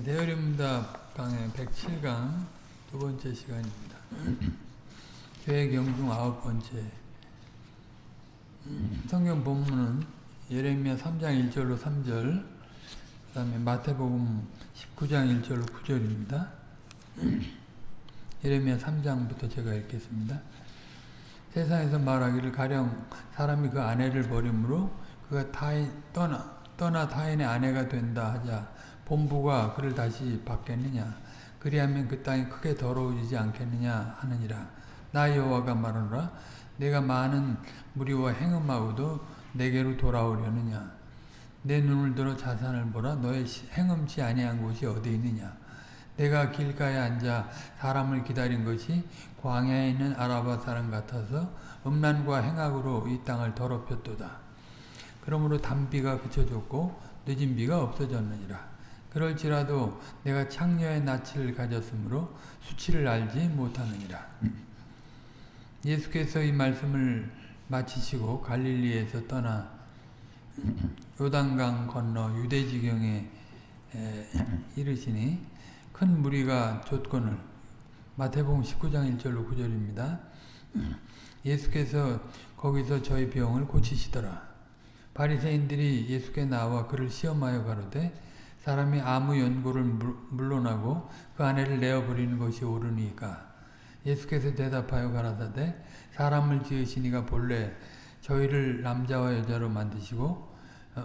네, 대열입니다. 강의 107강 두 번째 시간입니다. 계획 영중 아홉 번째 성경 본문은 예레미야 3장 1절로 3절 그 다음에 마태복음 19장 1절로 9절입니다. 예레미야 3장부터 제가 읽겠습니다. 세상에서 말하기를 가령 사람이 그 아내를 버림으로 그가 타인, 떠나, 떠나 타인의 아내가 된다 하자 본부가 그를 다시 받겠느냐? 그리하면 그 땅이 크게 더러워지지 않겠느냐 하느니라. 나 여호와가 말하노라. 내가 많은 무리와 행음하고도 내게로 돌아오려느냐? 내 눈을 들어 자산을 보라. 너의 행음치 아니한 곳이 어디 있느냐? 내가 길가에 앉아 사람을 기다린 것이 광야에 있는 아라바 사람 같아서 음란과 행악으로 이 땅을 더럽혔도다. 그러므로 단비가 그쳐졌고 늦은 비가 없어졌느니라. 그럴지라도 내가 창녀의 낯을 가졌으므로 수치를 알지 못하느니라. 예수께서 이 말씀을 마치시고 갈릴리에서 떠나 요단강 건너 유대지경에 이르시니 큰 무리가 줬건을 마태복음 19장 1절로 9절입니다. 예수께서 거기서 저희 병을 고치시더라. 바리새인들이 예수께 나와 그를 시험하여 가로되 사람이 아무 연고를 물러나고 그 아내를 내어버리는 것이 옳으니까. 예수께서 대답하여 가라사대 사람을 지으시니가 본래 저희를 남자와 여자로 만드시고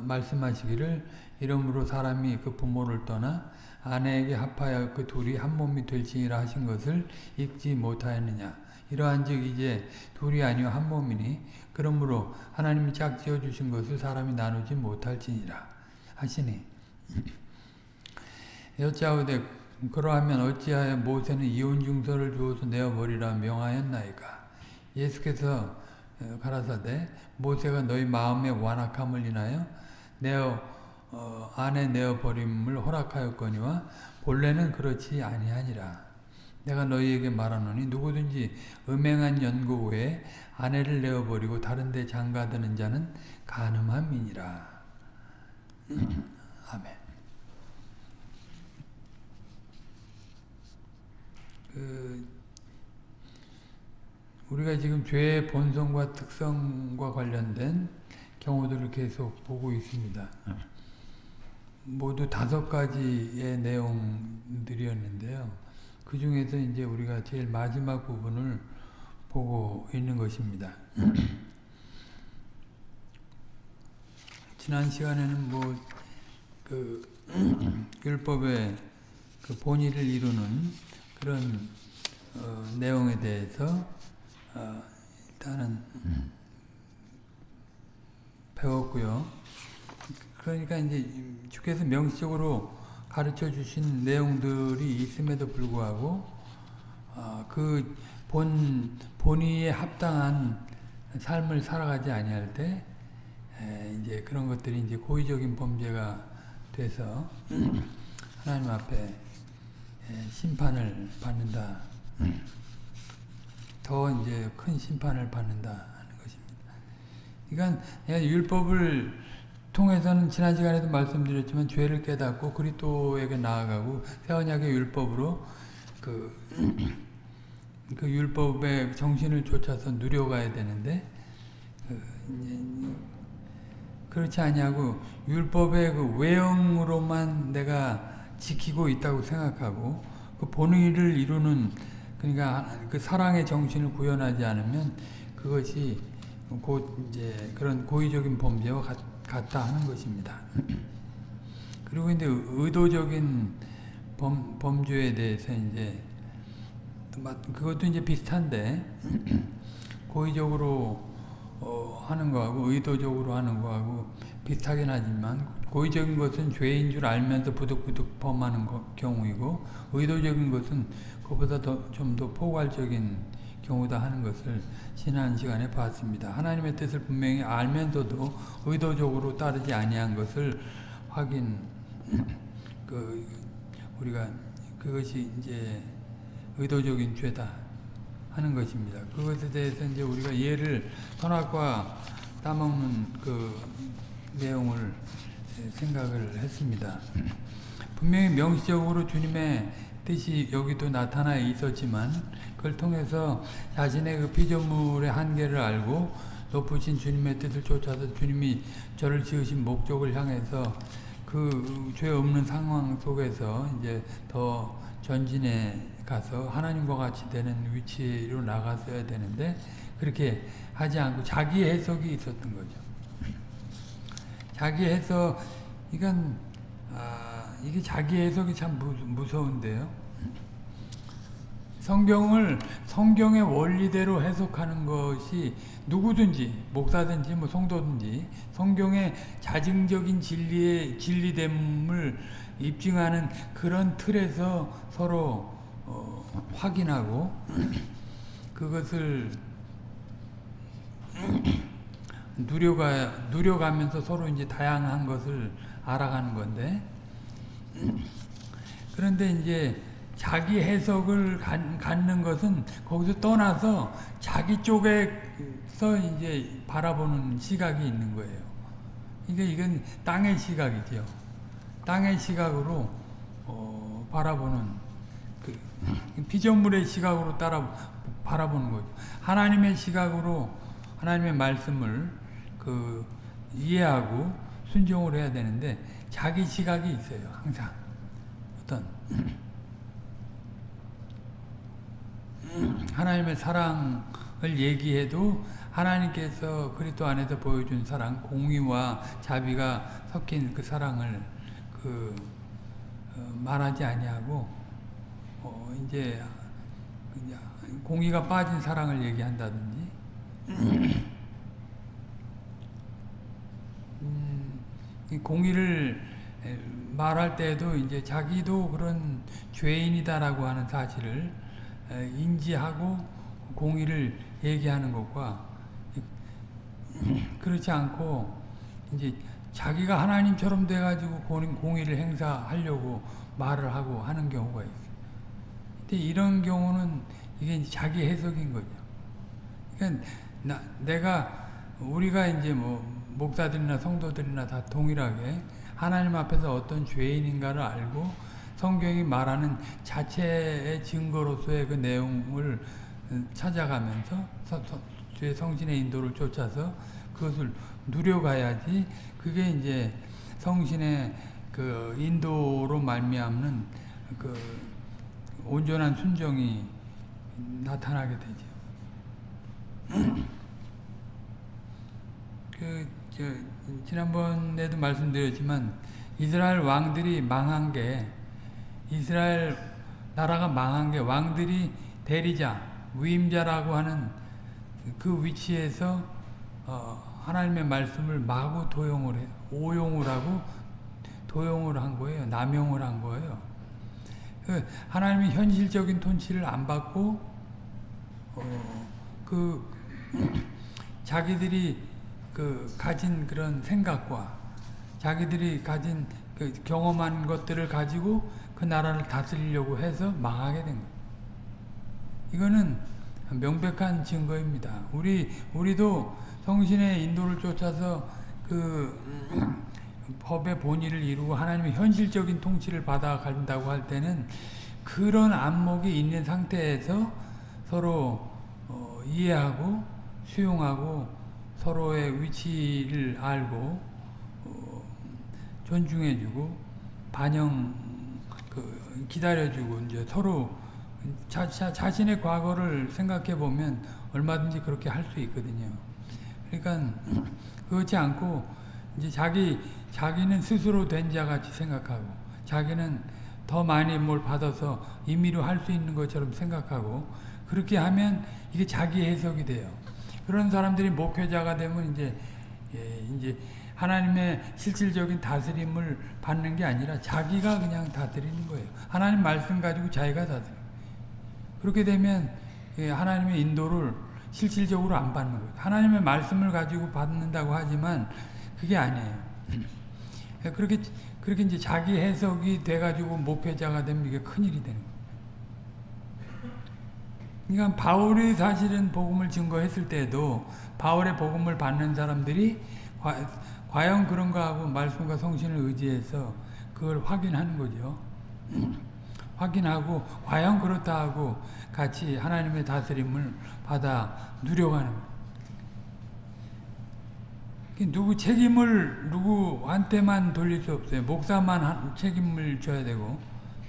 말씀하시기를 이러므로 사람이 그 부모를 떠나 아내에게 합하여 그 둘이 한 몸이 될지니라 하신 것을 읽지 못하였느냐. 이러한 즉 이제 둘이 아니요 한 몸이니 그러므로 하나님이 짝 지어 주신 것을 사람이 나누지 못할지니라 하시니 여짜오되 그러하면 어찌하여 모세는 이혼 증서를 주어서 내어버리라 명하였나이까 예수께서 가라사대 모세가 너희 마음의 완악함을 인하여 내어 어, 아내 내어버림을 허락하였거니와 본래는 그렇지 아니하니라. 내가 너희에게 말하노니 누구든지 음행한 연고 후에 아내를 내어버리고 다른 데 장가드는 자는 가늠함이니라. 아멘. 그 우리가 지금 죄의 본성과 특성과 관련된 경우들을 계속 보고 있습니다. 모두 다섯 가지의 내용들이었는데요. 그 중에서 이제 우리가 제일 마지막 부분을 보고 있는 것입니다. 지난 시간에는 뭐, 그, 율법의 그 본의를 이루는 그런, 어, 내용에 대해서, 어, 일단은, 배웠고요. 그러니까 이제 주께서 명시적으로 가르쳐 주신 내용들이 있음에도 불구하고 어, 그본 본의에 합당한 삶을 살아가지 아니할 때 에, 이제 그런 것들이 이제 고의적인 범죄가 돼서 하나님 앞에 에, 심판을 받는다. 더 이제 큰 심판을 받는다 하는 것입니다. 그러니까 율법을 통해서는 지난 시간에도 말씀드렸지만 죄를 깨닫고 그리스도에게 나아가고 새 언약의 율법으로 그, 그 율법의 정신을 쫓아서 누려가야 되는데 그 그렇지 않냐고 율법의 그 외형으로만 내가 지키고 있다고 생각하고 그 본의를 이루는 그러니까 그 사랑의 정신을 구현하지 않으면 그것이 곧 이제 그런 고의적인 범죄와 같 같다 하는 것입니다. 그리고 이제 의도적인 범, 범죄에 대해서 이제 그것도 이제 비슷한데 고의적으로 어, 하는 거하고 의도적으로 하는 거하고 비슷하긴 하지만 고의적인 것은 죄인 줄 알면서 부득부득 범하는 거, 경우이고 의도적인 것은 그보다 좀 더 포괄적인 경우다 하는 것을 지난 시간에 봤습니다. 하나님의 뜻을 분명히 알면서도 의도적으로 따르지 아니한 것을 확인 그 우리가 그것이 이제 의도적인 죄다 하는 것입니다. 그것에 대해서 이제 우리가 예를 선악과 따먹는 그 내용을 생각을 했습니다. 분명히 명시적으로 주님의 뜻이 여기도 나타나 있었지만 그걸 통해서 자신의 그 피조물의 한계를 알고 높으신 주님의 뜻을 쫓아서 주님이 저를 지으신 목적을 향해서 그 죄 없는 상황 속에서 이제 더 전진해 가서 하나님과 같이 되는 위치로 나갔어야 되는데 그렇게 하지 않고 자기 해석이 있었던 거죠. 자기 해석 이건 아, 이게 자기 해석이 참 무, 무서운데요. 성경을 성경의 원리대로 해석하는 것이 누구든지 목사든지 뭐 성도든지 성경의 자증적인 진리의 진리됨을 입증하는 그런 틀에서 서로 어, 확인하고 그것을 누려가 누려가면서 서로 이제 다양한 것을 알아가는 건데 그런데 이제 자기 해석을 갖는 것은 거기서 떠나서 자기 쪽에서 이제 바라보는 시각이 있는 거예요. 이게 이건 땅의 시각이죠. 땅의 시각으로 어, 바라보는 그 피조물의 시각으로 따라 바라보는 거죠. 하나님의 시각으로 하나님의 말씀을 그 이해하고 순종을 해야 되는데 자기 시각이 있어요. 항상 어떤 하나님의 사랑을 얘기해도 하나님께서 그리스도 안에서 보여준 사랑, 공의와 자비가 섞인 그 사랑을 그 어, 말하지 아니하고 어 이제 공의가 빠진 사랑을 얘기한다든지 음, 공의를 말할 때도 이제 자기도 그런 죄인이다라고 하는 사실을 인지하고 공의를 얘기하는 것과 그렇지 않고 이제 자기가 하나님처럼 돼가지고 공의를 행사하려고 말을 하고 하는 경우가 있어요. 근데 이런 경우는 이게 자기 해석인 거죠. 그러니까 나, 내가 우리가 이제 뭐 목사들이나 성도들이나 다 동일하게 하나님 앞에서 어떤 죄인인가를 알고 성경이 말하는 자체의 증거로서의 그 내용을 찾아가면서 주의 성신의 인도를 쫓아서 그것을 누려가야지 그게 이제 성신의 그 인도로 말미암는 그 온전한 순종이 나타나게 되죠. 그, 저, 지난번에도 말씀드렸지만, 이스라엘 왕들이 망한 게, 이스라엘 나라가 망한 게 왕들이 대리자, 위임자라고 하는 그 위치에서, 어, 하나님의 말씀을 마구 도용을 해, 오용을 하고, 도용을 한 거예요. 남용을 한 거예요. 그 하나님이 현실적인 통치를 안 받고, 어, 그, 자기들이 그 가진 그런 생각과 자기들이 가진 그 경험한 것들을 가지고 그 나라를 다스리려고 해서 망하게 된 거예요. 이거는 명백한 증거입니다. 우리 우리도 성신의 인도를 쫓아서 그 법의 본의를 이루고 하나님의 현실적인 통치를 받아 간다고 할 때는 그런 안목이 있는 상태에서 서로 어, 이해하고 수용하고 서로의 위치를 알고 어, 존중해주고 반영 그 기다려주고 이제 서로 자, 자, 자 신의 과거를 생각해 보면 얼마든지 그렇게 할 수 있거든요. 그러니까 그렇지 않고 이제 자기 자기는 스스로 된 자같이 생각하고 자기는 더 많이 뭘 받아서 임의로 할 수 있는 것처럼 생각하고 그렇게 하면 이게 자기 해석이 돼요. 그런 사람들이 목회자가 되면 이제 예, 이제 하나님의 실질적인 다스림을 받는 게 아니라 자기가 그냥 다스리는 거예요. 하나님 말씀 가지고 자기가 다스려. 그렇게 되면 예, 하나님의 인도를 실질적으로 안 받는 거예요. 하나님의 말씀을 가지고 받는다고 하지만 그게 아니에요. 예, 그렇게 그렇게 이제 자기 해석이 돼가지고 목회자가 되면 이게 큰 일이 되는 거예요. 그러니까 바울이 사실은 복음을 증거했을 때도 바울의 복음을 받는 사람들이 과, 연 그런가 하고 말씀과 성신을 의지해서 그걸 확인하는 거죠. 확인하고 과연 그렇다 하고 같이 하나님의 다스림을 받아 누려가는 거예요. 누구 책임을 누구한테만 돌릴 수 없어요. 목사만 책임을 져야 되고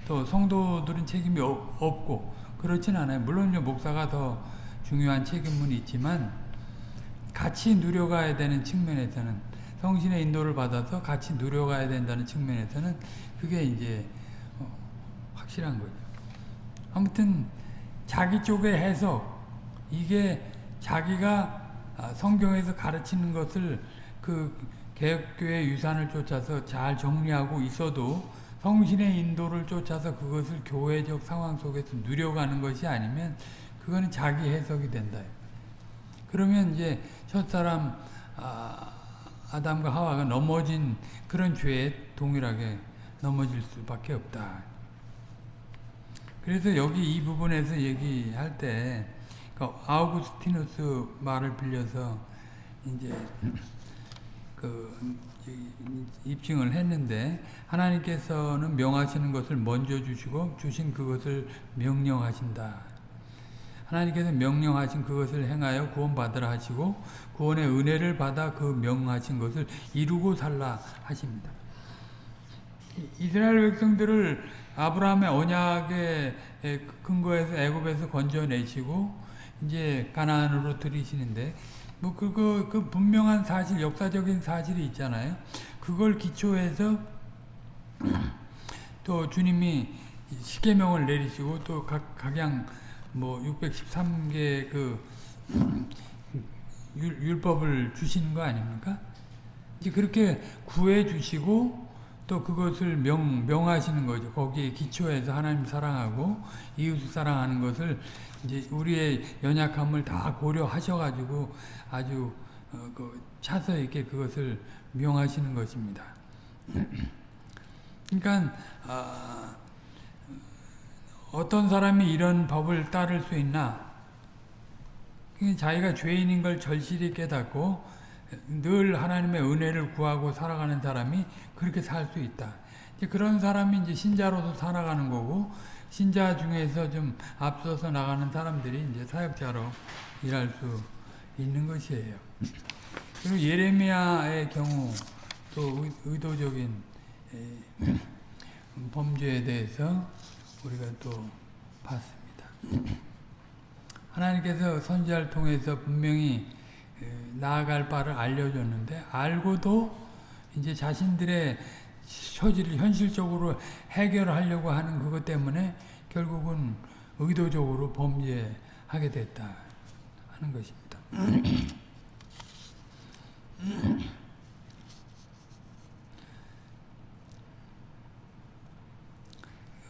또 성도들은 책임이 없고 그렇진 않아요. 물론 목사가 더 중요한 책임은 있지만 같이 누려가야 되는 측면에서는 성신의 인도를 받아서 같이 누려가야 된다는 측면에서는 그게 이제 어, 확실한 거죠. 아무튼 자기 쪽의 해석 이게 자기가 아, 성경에서 가르치는 것을 그 개혁교회 유산을 쫓아서 잘 정리하고 있어도 성신의 인도를 쫓아서 그것을 교회적 상황 속에서 누려가는 것이 아니면 그거는 자기 해석이 된다. 그러면 이제 첫사람 아, 아담과 하와가 넘어진 그런 죄에 동일하게 넘어질 수밖에 없다. 그래서 여기 이 부분에서 얘기할 때 그러니까 아우구스티누스 말을 빌려서 이제 그 입증을 했는데 하나님께서는 명하시는 것을 먼저 주시고 주신 그것을 명령하신다. 하나님께서 명령하신 그것을 행하여 구원받으라 하시고 구원의 은혜를 받아 그 명하신 것을 이루고 살라 하십니다. 이스라엘 백성들을 아브라함의 언약의 근거에서 애굽에서 건져내시고 이제 가나안으로 들이시는데 뭐 그거 그 분명한 사실 역사적인 사실이 있잖아요. 그걸 기초해서 또 주님이 십계명을 내리시고 또 각 각양 뭐 613개 그 율, 율법을 주시는 거 아닙니까? 이제 그렇게 구해 주시고 또 그것을 명, 명하시는 거죠. 거기에 기초해서 하나님 사랑하고 이웃 사랑하는 것을 이제 우리의 연약함을 다 고려하셔가지고 아주 어, 그 차서 있게 그것을 명하시는 것입니다. 그러니까 아, 어떤 사람이 이런 법을 따를 수 있나? 자기가 죄인인 걸 절실히 깨닫고 늘 하나님의 은혜를 구하고 살아가는 사람이 그렇게 살 수 있다. 그런 사람이 이제 신자로서 살아가는 거고 신자 중에서 좀 앞서서 나가는 사람들이 이제 사역자로 일할 수 있는 것이에요. 그리고 예레미야의 경우 또 의도적인 범죄에 대해서 우리가 또 봤습니다. 하나님께서 선지자를 통해서 분명히 나아갈 바를 알려줬는데 알고도 이제 자신들의 처지를 현실적으로 해결하려고 하는 그것 때문에 결국은 의도적으로 범죄하게 됐다 하는 것입니다.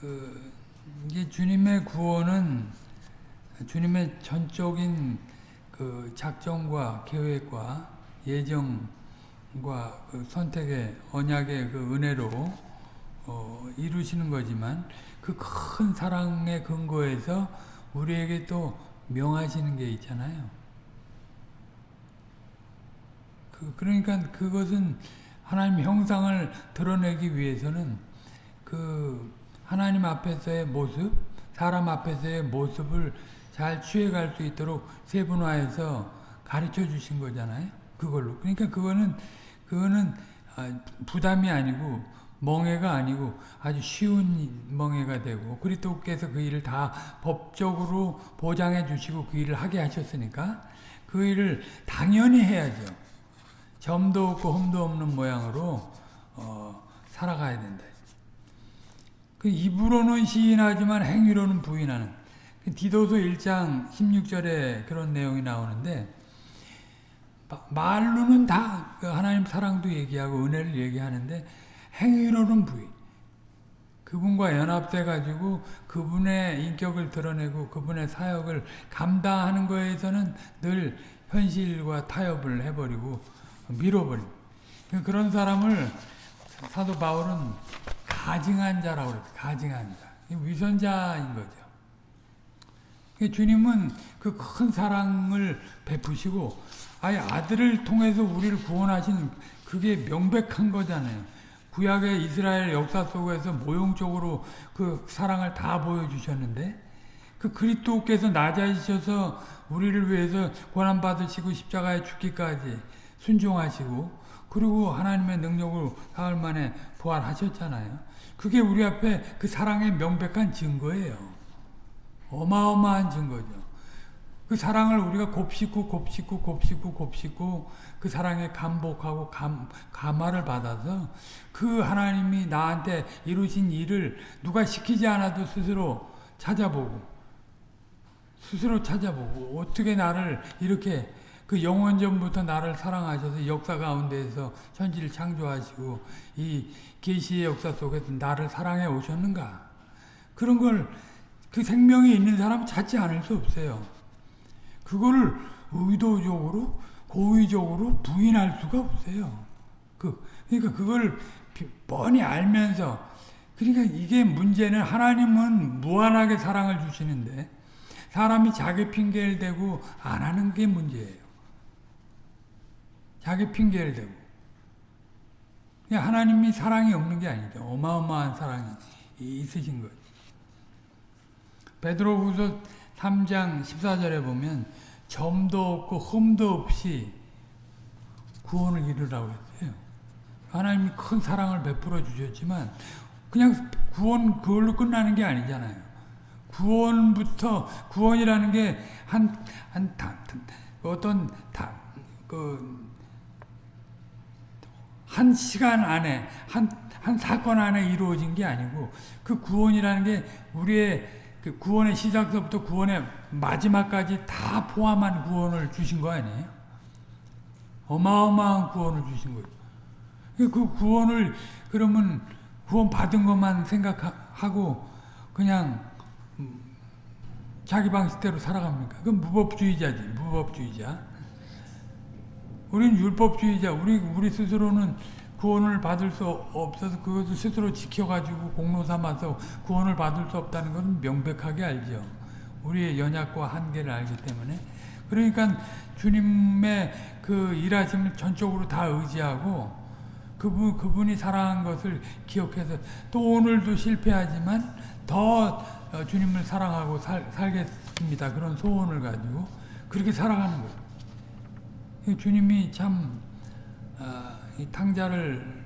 그 이게 주님의 구원은 주님의 전적인 그 작정과 계획과 예정과 그 선택의 언약의 그 은혜로 어, 이루시는 거지만 그 큰 사랑의 근거에서 우리에게 또 명하시는 게 있잖아요. 그, 그러니까 그것은 하나님 형상을 드러내기 위해서는 그 하나님 앞에서의 모습, 사람 앞에서의 모습을 잘 취해갈 수 있도록 세분화해서 가르쳐 주신 거잖아요. 그걸로. 그러니까 그거는, 그거는 아, 부담이 아니고 멍해가 아니고 아주 쉬운 멍해가 되고 그리스도께서 그 일을 다 법적으로 보장해 주시고 그 일을 하게 하셨으니까 그 일을 당연히 해야죠. 점도 없고 흠도 없는 모양으로 어, 살아가야 된다. 그 입으로는 시인하지만 행위로는 부인하는 그 디도서 1장 16절에 그런 내용이 나오는데 말로는 다그 하나님 사랑도 얘기하고 은혜를 얘기하는데 행위로는 부인 그분과 연합돼 가지고 그분의 인격을 드러내고 그분의 사역을 감당하는 거에서는 늘 현실과 타협을 해버리고 밀어버리고 그런 사람을 사도 바울은 가증한 자라고 그랬어요. 가증한 자. 위선자인 거죠. 주님은 그 큰 사랑을 베푸시고 아예 아들을 통해서 우리를 구원하신 그게 명백한 거잖아요. 구약의 이스라엘 역사 속에서 모형적으로 그 사랑을 다 보여주셨는데 그 그리스도께서 낮아지셔서 우리를 위해서 고난 받으시고 십자가에 죽기까지 순종하시고 그리고 하나님의 능력으로 사흘 만에 부활하셨잖아요. 그게 우리 앞에 그 사랑의 명백한 증거예요. 어마어마한 증거죠. 그 사랑을 우리가 곱씹고 곱씹고 곱씹고 곱씹고 그 사랑에 감복하고 감, 감화를 받아서 그 하나님이 나한테 이루신 일을 누가 시키지 않아도 스스로 찾아보고 스스로 찾아보고 어떻게 나를 이렇게 그 영원전부터 나를 사랑하셔서 역사 가운데에서 천지를 창조하시고 이 계시의 역사 속에서 나를 사랑해 오셨는가 그런 걸 그 생명이 있는 사람 찾지 않을 수 없어요. 그거를 의도적으로 고의적으로 부인할 수가 없어요. 그 그러니까 그걸 뻔히 알면서 그러니까 이게 문제는 하나님은 무한하게 사랑을 주시는데 사람이 자기 핑계를 대고 안 하는 게 문제예요. 자기 핑계를 대고. 하나님이 사랑이 없는 게 아니죠. 어마어마한 사랑이 있으신 거죠. 베드로 후서 3장 14절에 보면 점도 없고 흠도 없이 구원을 이루라고 했어요. 하나님이 큰 사랑을 베풀어 주셨지만 그냥 구원 그걸로 끝나는 게 아니잖아요. 구원부터 구원이라는 게 한 한 어떤 그한 시간 안에 한 한 사건 안에 이루어진 게 아니고 그 구원이라는 게 우리의 그 구원의 시작부터 구원의 마지막까지 다 포함한 구원을 주신 거 아니에요? 어마어마한 구원을 주신 거예요. 그 구원을 그러면 구원 받은 것만 생각하고 그냥 자기 방식대로 살아갑니까? 그건 무법주의자지, 무법주의자. 우리는 율법주의자, 우리, 우리 스스로는 구원을 받을 수 없어서 그것을 스스로 지켜가지고 공로 삼아서 구원을 받을 수 없다는 것은 명백하게 알죠. 우리의 연약과 한계를 알기 때문에. 그러니까 주님의 그 일하심을 전적으로 다 의지하고 그분, 그분이 사랑한 것을 기억해서 또 오늘도 실패하지만 더 주님을 사랑하고 살, 살겠습니다. 그런 소원을 가지고 그렇게 살아가는 거예요. 주님이 참 어, 이 탕자를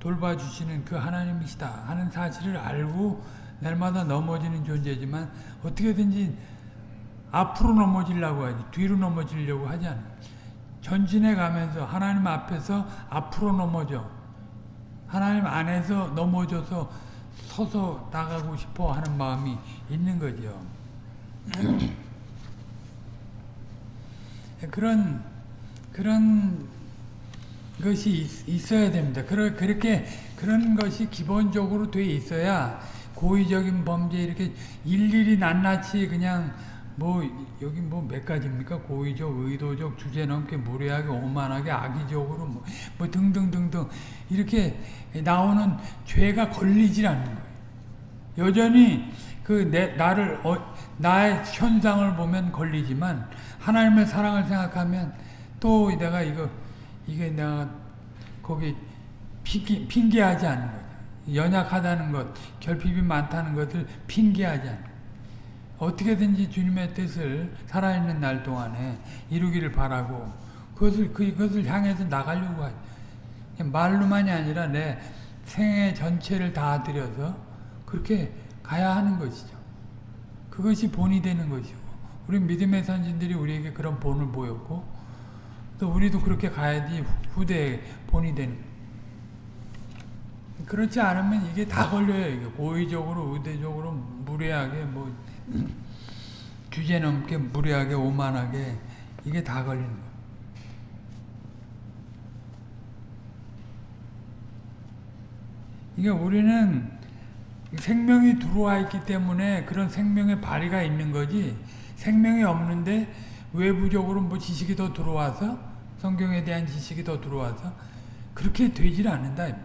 돌봐주시는 그 하나님이시다 하는 사실을 알고 날마다 넘어지는 존재지만 어떻게든지 앞으로 넘어지려고 하지 뒤로 넘어지려고 하지 않아 전진해 가면서 하나님 앞에서 앞으로 넘어져 하나님 안에서 넘어져서 서서 나가고 싶어 하는 마음이 있는 거죠. 그런 그런 것이 있, 어야 됩니다. 그렇게 그런 것이 기본적으로 돼 있어야 고의적인 범죄 이렇게 일일이 낱낱이 그냥 뭐 여기 뭐 몇 가지입니까? 고의적, 의도적, 주제넘게 무례하게, 오만하게, 악의적으로 뭐, 뭐 등등등등 이렇게 나오는 죄가 걸리질 않는 거예요. 여전히 그 내 나를 어, 나의 현상을 보면 걸리지만 하나님의 사랑을 생각하면 또 내가 이거 이게 내가 거기 핑계, 핑계하지 않는 거죠. 연약하다는 것, 결핍이 많다는 것을 핑계하지 않는. 어떻게든지 주님의 뜻을 살아있는 날 동안에 이루기를 바라고 그것을, 그것을 향해서 나가려고 하죠. 말로만이 아니라 내 생애 전체를 다 들여서 그렇게 가야 하는 것이죠. 그것이 본이 되는 것이고 우리 믿음의 선진들이 우리에게 그런 본을 보였고 또 우리도 그렇게 가야지 후대에 본이 되는 그렇지 않으면 이게 다 걸려요. 이게 고의적으로 의대적으로 무례하게 뭐 주제 넘게 무례하게 오만하게 이게 다 걸리는 거예요. 우리는 생명이 들어와 있기 때문에 그런 생명의 발휘가 있는 거지 생명이 없는데 외부적으로 뭐 지식이 더 들어와서 성경에 대한 지식이 더 들어와서 그렇게 되질 않는다.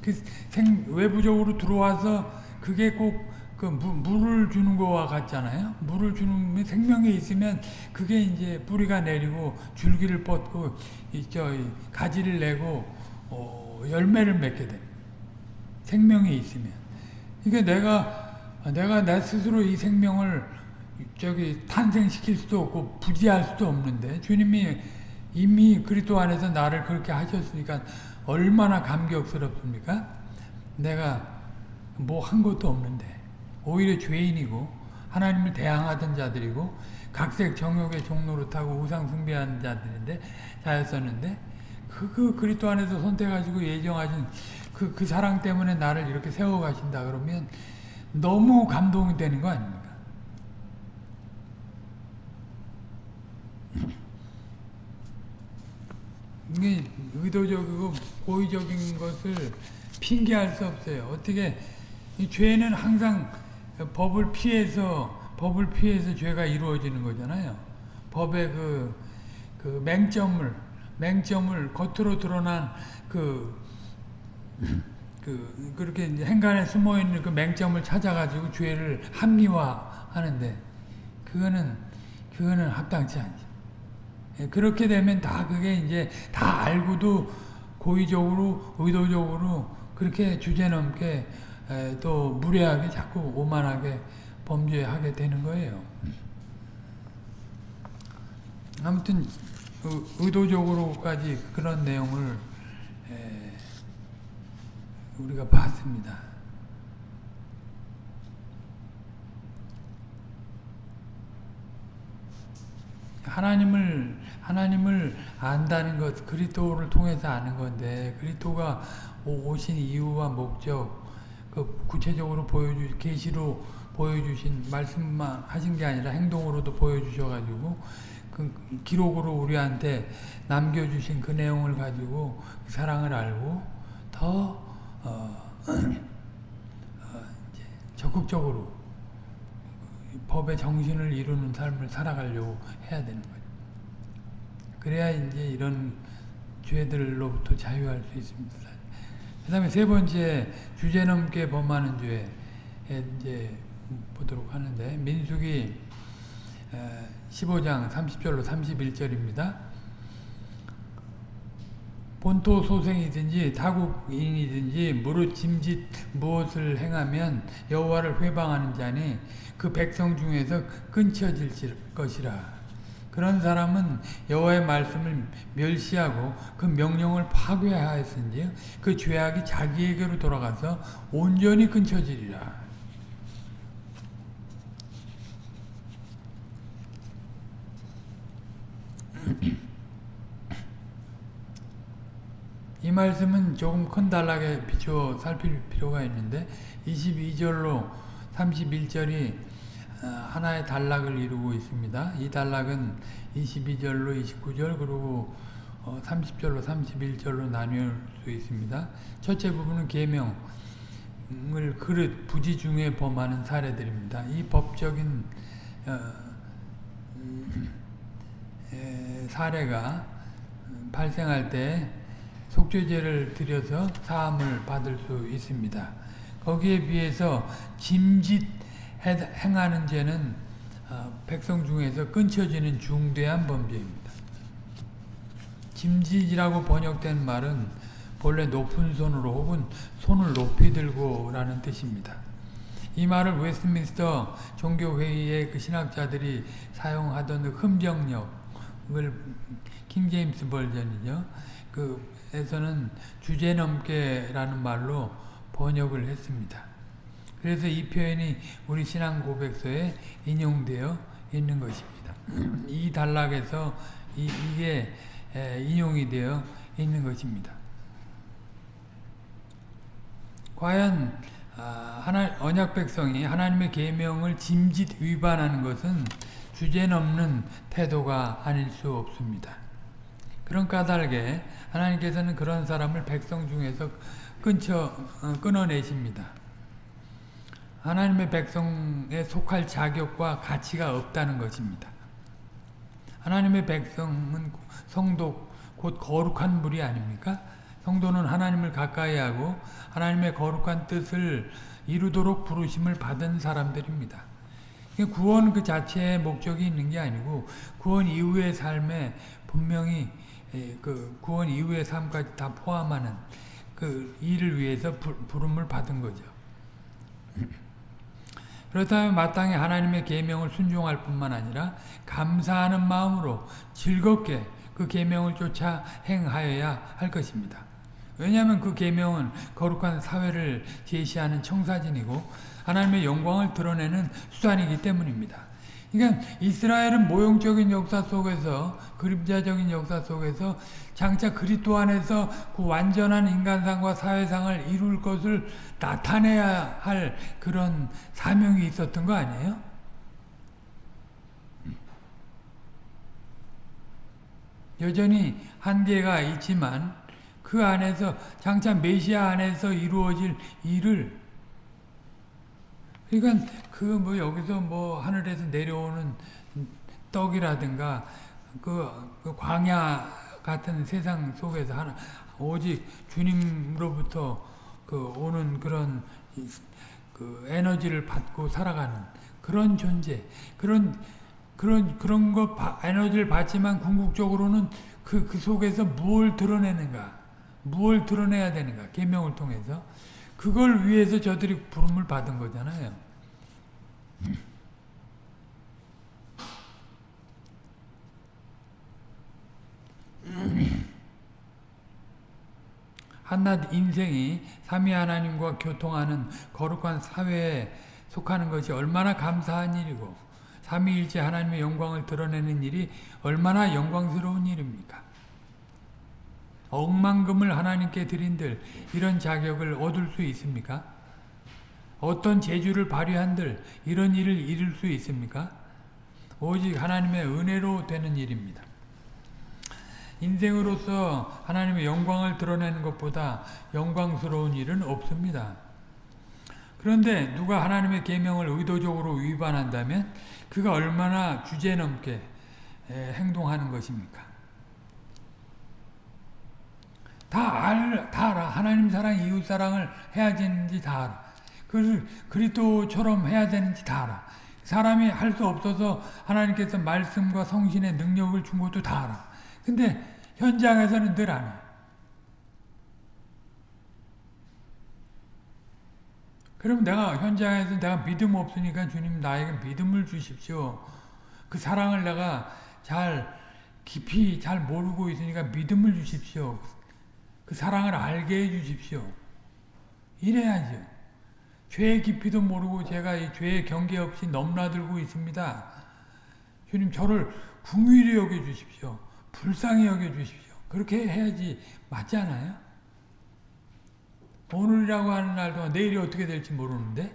그 생, 외부적으로 들어와서 그게 꼭 그 물을 주는 거와 같잖아요. 물을 주는 생명이 있으면 그게 이제 뿌리가 내리고 줄기를 뻗고 있죠. 가지를 내고 어, 열매를 맺게 됩니다. 생명이 있으면. 이게 내가 내가 내 스스로 이 생명을 저기 탄생시킬 수도 없고 부지할 수도 없는데 주님이 이미 그리스도 안에서 나를 그렇게 하셨으니까 얼마나 감격스럽습니까? 내가 뭐 한 것도 없는데 오히려 죄인이고 하나님을 대항하던 자들이고 각색 정욕의 종로를 타고 우상 숭배하는 자들인데 자였었는데 그, 그 그리스도 안에서 선택하시고 예정하신 그, 그 사랑 때문에 나를 이렇게 세워가신다 그러면 너무 감동이 되는 거 아닙니까? 이게 의도적이고 고의적인 것을 핑계할 수 없어요. 어떻게 이 죄는 항상 법을 피해서 법을 피해서 죄가 이루어지는 거잖아요. 법의 그, 그 맹점을 맹점을 겉으로 드러난 그, 그 그렇게 행간에 숨어 있는 그 맹점을 찾아가지고 죄를 합리화하는데 그거는 그거는 합당치 않죠. 예, 그렇게 되면 다 그게 이제 다 알고도 고의적으로 의도적으로 그렇게 주제넘게 또 무례하게 자꾸 오만하게 범죄하게 되는 거예요. 아무튼 의도적으로까지 그런 내용을 우리가 봤습니다. 하나님을 하나님을 안다는 것 그리스도를 통해서 아는 건데 그리스도가 오신 이유와 목적 그 구체적으로 보여주 계시로 보여주신 말씀만 하신 게 아니라 행동으로도 보여주셔가지고 그 기록으로 우리한테 남겨주신 그 내용을 가지고 그 사랑을 알고 더 어, 어, 적극적으로 법의 정신을 이루는 삶을 살아가려고 해야 되는 거죠. 그래야 이제 이런 죄들로부터 자유할 수 있습니다. 그 다음에 세 번째 주제 넘게 범하는 죄에 이제 보도록 하는데 민숙이 15장 30절로 31절입니다. 본토 소생이든지 타국인이든지 무릇 짐짓 무엇을 행하면 여호와를 회방하는 자니 그 백성 중에서 끊쳐질 것이라. 그런 사람은 여호와의 말씀을 멸시하고 그 명령을 파괴하였은지 그 죄악이 자기에게로 돌아가서 온전히 끊쳐지리라. 이 말씀은 조금 큰 단락에 비추어 살필 필요가 있는데 22절로 31절이 어, 하나의 단락을 이루고 있습니다. 이 단락은 22절로 29절 그리고 30절로 어, 31절로 나눌 수 있습니다. 첫째 부분은 계명을 그릇 부지 중에 범하는 사례들입니다. 이 법적인 어, 음, 사례가 발생할 때 속죄제를 드려서 사함을 받을 수 있습니다. 거기에 비해서 짐짓 행하는 죄는 어, 백성 중에서 끊쳐지는 중대한 범죄입니다. 짐짓이라고 번역된 말은 본래 높은 손으로 혹은 손을 높이 들고 라는 뜻입니다. 이 말을 웨스트민스터 종교회의의 그 신학자들이 사용하던 그 흠정역을 King James Version이죠. 그 에서는 주제넘게라는 말로 번역을 했습니다. 그래서 이 표현이 우리 신앙 고백서에 인용되어 있는 것입니다. 이 단락에서 이, 게 인용이 되어 있는 것입니다. 과연 아, 하나, 언약 백성이 하나님의 계명을 짐짓 위반하는 것은 주제넘는 태도가 아닐 수 없습니다. 그런 까닭에 하나님께서는 그런 사람을 백성 중에서 끊쳐, 어, 끊어내십니다. 하나님의 백성에 속할 자격과 가치가 없다는 것입니다. 하나님의 백성은 성도 곧 거룩한 물이 아닙니까? 성도는 하나님을 가까이 하고 하나님의 거룩한 뜻을 이루도록 부르심을 받은 사람들입니다. 구원 그 자체의 목적이 있는 게 아니고 구원 이후의 삶에 분명히 예, 그 구원 이후의 삶까지 다 포함하는 그 일을 위해서 부, 부름을 받은 거죠. 그렇다면 마땅히 하나님의 계명을 순종할 뿐만 아니라 감사하는 마음으로 즐겁게 그 계명을 쫓아 행하여야 할 것입니다. 왜냐하면 그 계명은 거룩한 사회를 제시하는 청사진이고 하나님의 영광을 드러내는 수단이기 때문입니다. 그러니까 이스라엘은 모형적인 역사 속에서 그림자적인 역사 속에서 장차 그리스도 안에서 그 완전한 인간상과 사회상을 이룰 것을 나타내야 할 그런 사명이 있었던 거 아니에요? 여전히 한계가 있지만 그 안에서 장차 메시아 안에서 이루어질 일을 그러니까 그 뭐 여기서 뭐 하늘에서 내려오는 떡이라든가 그, 그 광야 같은 세상 속에서 하나 오직 주님으로부터 그 오는 그런 그 에너지를 받고 살아가는 그런 존재. 그런 그런 그런 거 에너지를 받지만 궁극적으로는 그, 그 속에서 무엇을 드러내는가? 무엇을 드러내야 되는가? 계명을 통해서. 그걸 위해서 저들이 부름을 받은 거잖아요. 한낱 인생이 삼위 하나님과 교통하는 거룩한 사회에 속하는 것이 얼마나 감사한 일이고 삼위일체 하나님의 영광을 드러내는 일이 얼마나 영광스러운 일입니까? 억만금을 하나님께 드린들 이런 자격을 얻을 수 있습니까? 어떤 재주를 발휘한들 이런 일을 이룰 수 있습니까? 오직 하나님의 은혜로 되는 일입니다. 인생으로서 하나님의 영광을 드러내는 것보다 영광스러운 일은 없습니다. 그런데 누가 하나님의 계명을 의도적으로 위반한다면 그가 얼마나 주제넘게 행동하는 것입니까? 다, 알, 다 알아. 하나님 사랑, 이웃 사랑을 해야 되는지 다 알아. 그걸 그리스도처럼 해야 되는지 다 알아. 사람이 할 수 없어서 하나님께서 말씀과 성신의 능력을 준 것도 다 알아. 근데 현장에서는 늘 안 해. 그럼 내가 현장에서 내가 믿음 없으니까 주님 나에게 믿음을 주십시오. 그 사랑을 내가 잘 깊이 잘 모르고 있으니까 믿음을 주십시오. 그 사랑을 알게 해 주십시오. 이래야죠. 죄의 깊이도 모르고 제가 이 죄의 경계 없이 넘나들고 있습니다. 주님 저를 궁휼히 여겨 주십시오. 불쌍히 여겨 주십시오. 그렇게 해야지 맞지 않아요? 오늘이라고 하는 날 동안 내일이 어떻게 될지 모르는데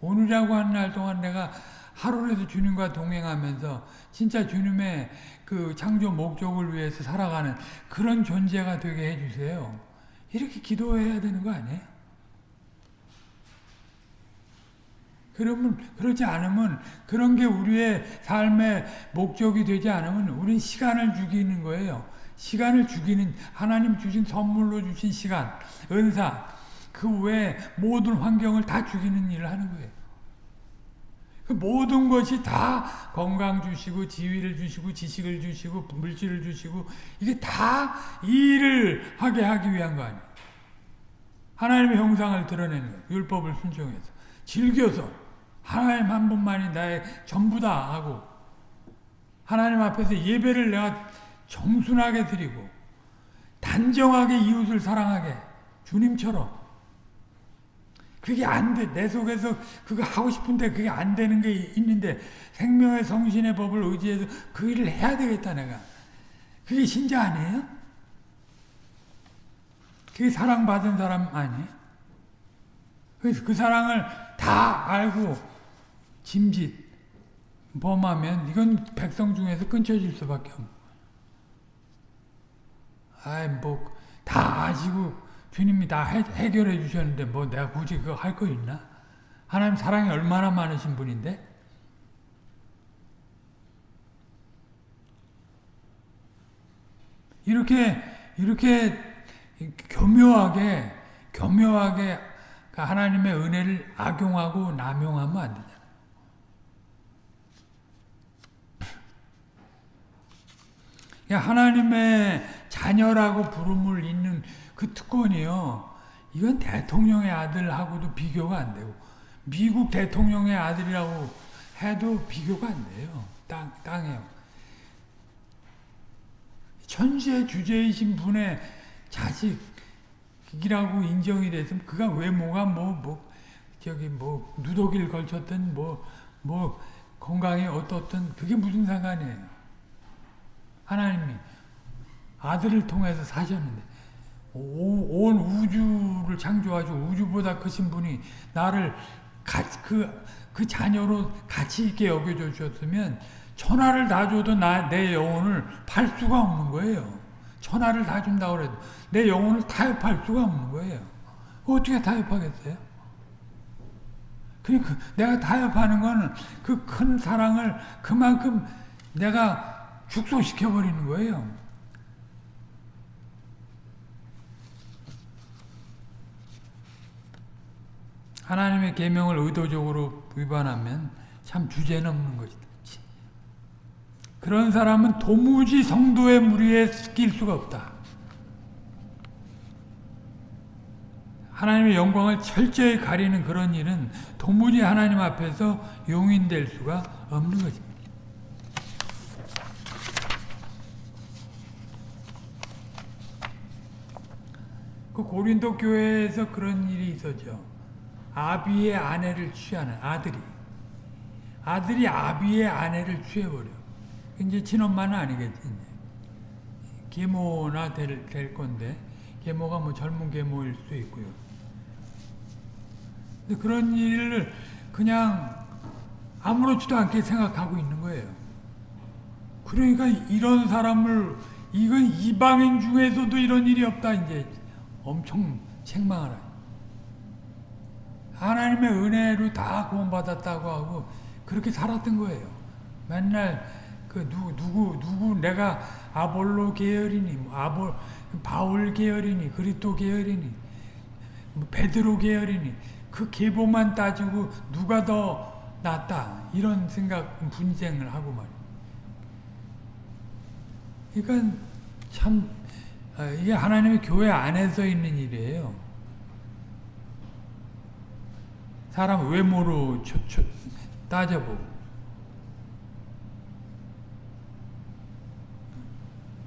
오늘이라고 하는 날 동안 내가 하루라도 주님과 동행하면서 진짜 주님의 그 창조 목적을 위해서 살아가는 그런 존재가 되게 해주세요. 이렇게 기도해야 되는 거 아니에요? 그러면 그렇지 않으면 그런 게 우리의 삶의 목적이 되지 않으면 우리는 시간을 죽이는 거예요. 시간을 죽이는 하나님 주신 선물로 주신 시간, 은사 그 외에 모든 환경을 다 죽이는 일을 하는 거예요. 그 모든 것이 다 건강 주시고 지위를 주시고 지식을 주시고 물질을 주시고 이게 다 일을 하게 하기 위한 거 아니에요. 하나님의 형상을 드러내는 거예요. 율법을 순종해서 즐겨서 하나님 한 분만이 나의 전부다 하고 하나님 앞에서 예배를 내가 정순하게 드리고 단정하게 이웃을 사랑하게 주님처럼 그게 안 돼. 내 속에서 그거 하고 싶은데 그게 안 되는 게 있는데 생명의 성신의 법을 의지해서 그 일을 해야 되겠다 내가. 그게 신자 아니에요? 그게 사랑받은 사람 아니에요? 그래서 그 사랑을 다 알고 짐짓 범하면 이건 백성 중에서 끊쳐질 수밖에 없는 아이 뭐다 아시고 주님이 다 해, 해결해 주셨는데 뭐 내가 굳이 그거 할 거 있나? 하나님 사랑이 얼마나 많으신 분인데? 이렇게 이렇게 교묘하게 교묘하게 하나님의 은혜를 악용하고 남용하면 안 되잖아요. 하나님의 자녀라고 부름을 있는 그 특권이요. 이건 대통령의 아들하고도 비교가 안 되고 미국 대통령의 아들이라고 해도 비교가 안 돼요. 땅, 땅에요. 천재 주제이신 분의 자식이라고 인정이 됐으면 그가 외모가 뭐, 뭐, 저기 뭐, 누더기를 걸쳤든 뭐, 뭐, 건강이 어떻든 그게 무슨 상관이에요. 하나님이 아들을 통해서 사셨는데 오, 온 우주를 창조하시고 우주보다 크신 분이 나를 같이 그, 그 자녀로 가치 있게 여겨줘 주셨으면 천하를 다 줘도 나, 내 영혼을 팔 수가 없는 거예요. 천하를 다 준다고 해도 내 영혼을 타협할 수가 없는 거예요. 어떻게 타협하겠어요? 그러니까 내가 타협하는 거는 그 큰 사랑을 그만큼 내가 축소시켜 버리는 거예요. 하나님의 계명을 의도적으로 위반하면 참 주제넘는 것이다. 그런 사람은 도무지 성도의 무리에 낄 수가 없다. 하나님의 영광을 철저히 가리는 그런 일은 도무지 하나님 앞에서 용인될 수가 없는 것입니다. 그 고린도 교회에서 그런 일이 있었죠. 아비의 아내를 취하는 아들이 아들이 아비의 아내를 취해버려. 이제 친엄마는 아니겠지. 이제. 계모나 될, 될 건데 계모가 뭐 젊은 계모일 수도 있고요. 근데 그런 일을 그냥 아무렇지도 않게 생각하고 있는 거예요. 그러니까 이런 사람을 이건 이방인 중에서도 이런 일이 없다 이제 엄청 책망하라. 하나님의 은혜로 다 구원받았다고 하고 그렇게 살았던 거예요. 맨날 그 누구 누구 누구 내가 아볼로 계열이니 뭐 아볼 바울 계열이니 그리스도 계열이니 뭐 베드로 계열이니 그 계보만 따지고 누가 더 낫다 이런 생각 분쟁을 하고 말이에요. 그러니까 참 이게 하나님의 교회 안에서 있는 일이에요. 사람 외모로 초, 초, 따져보고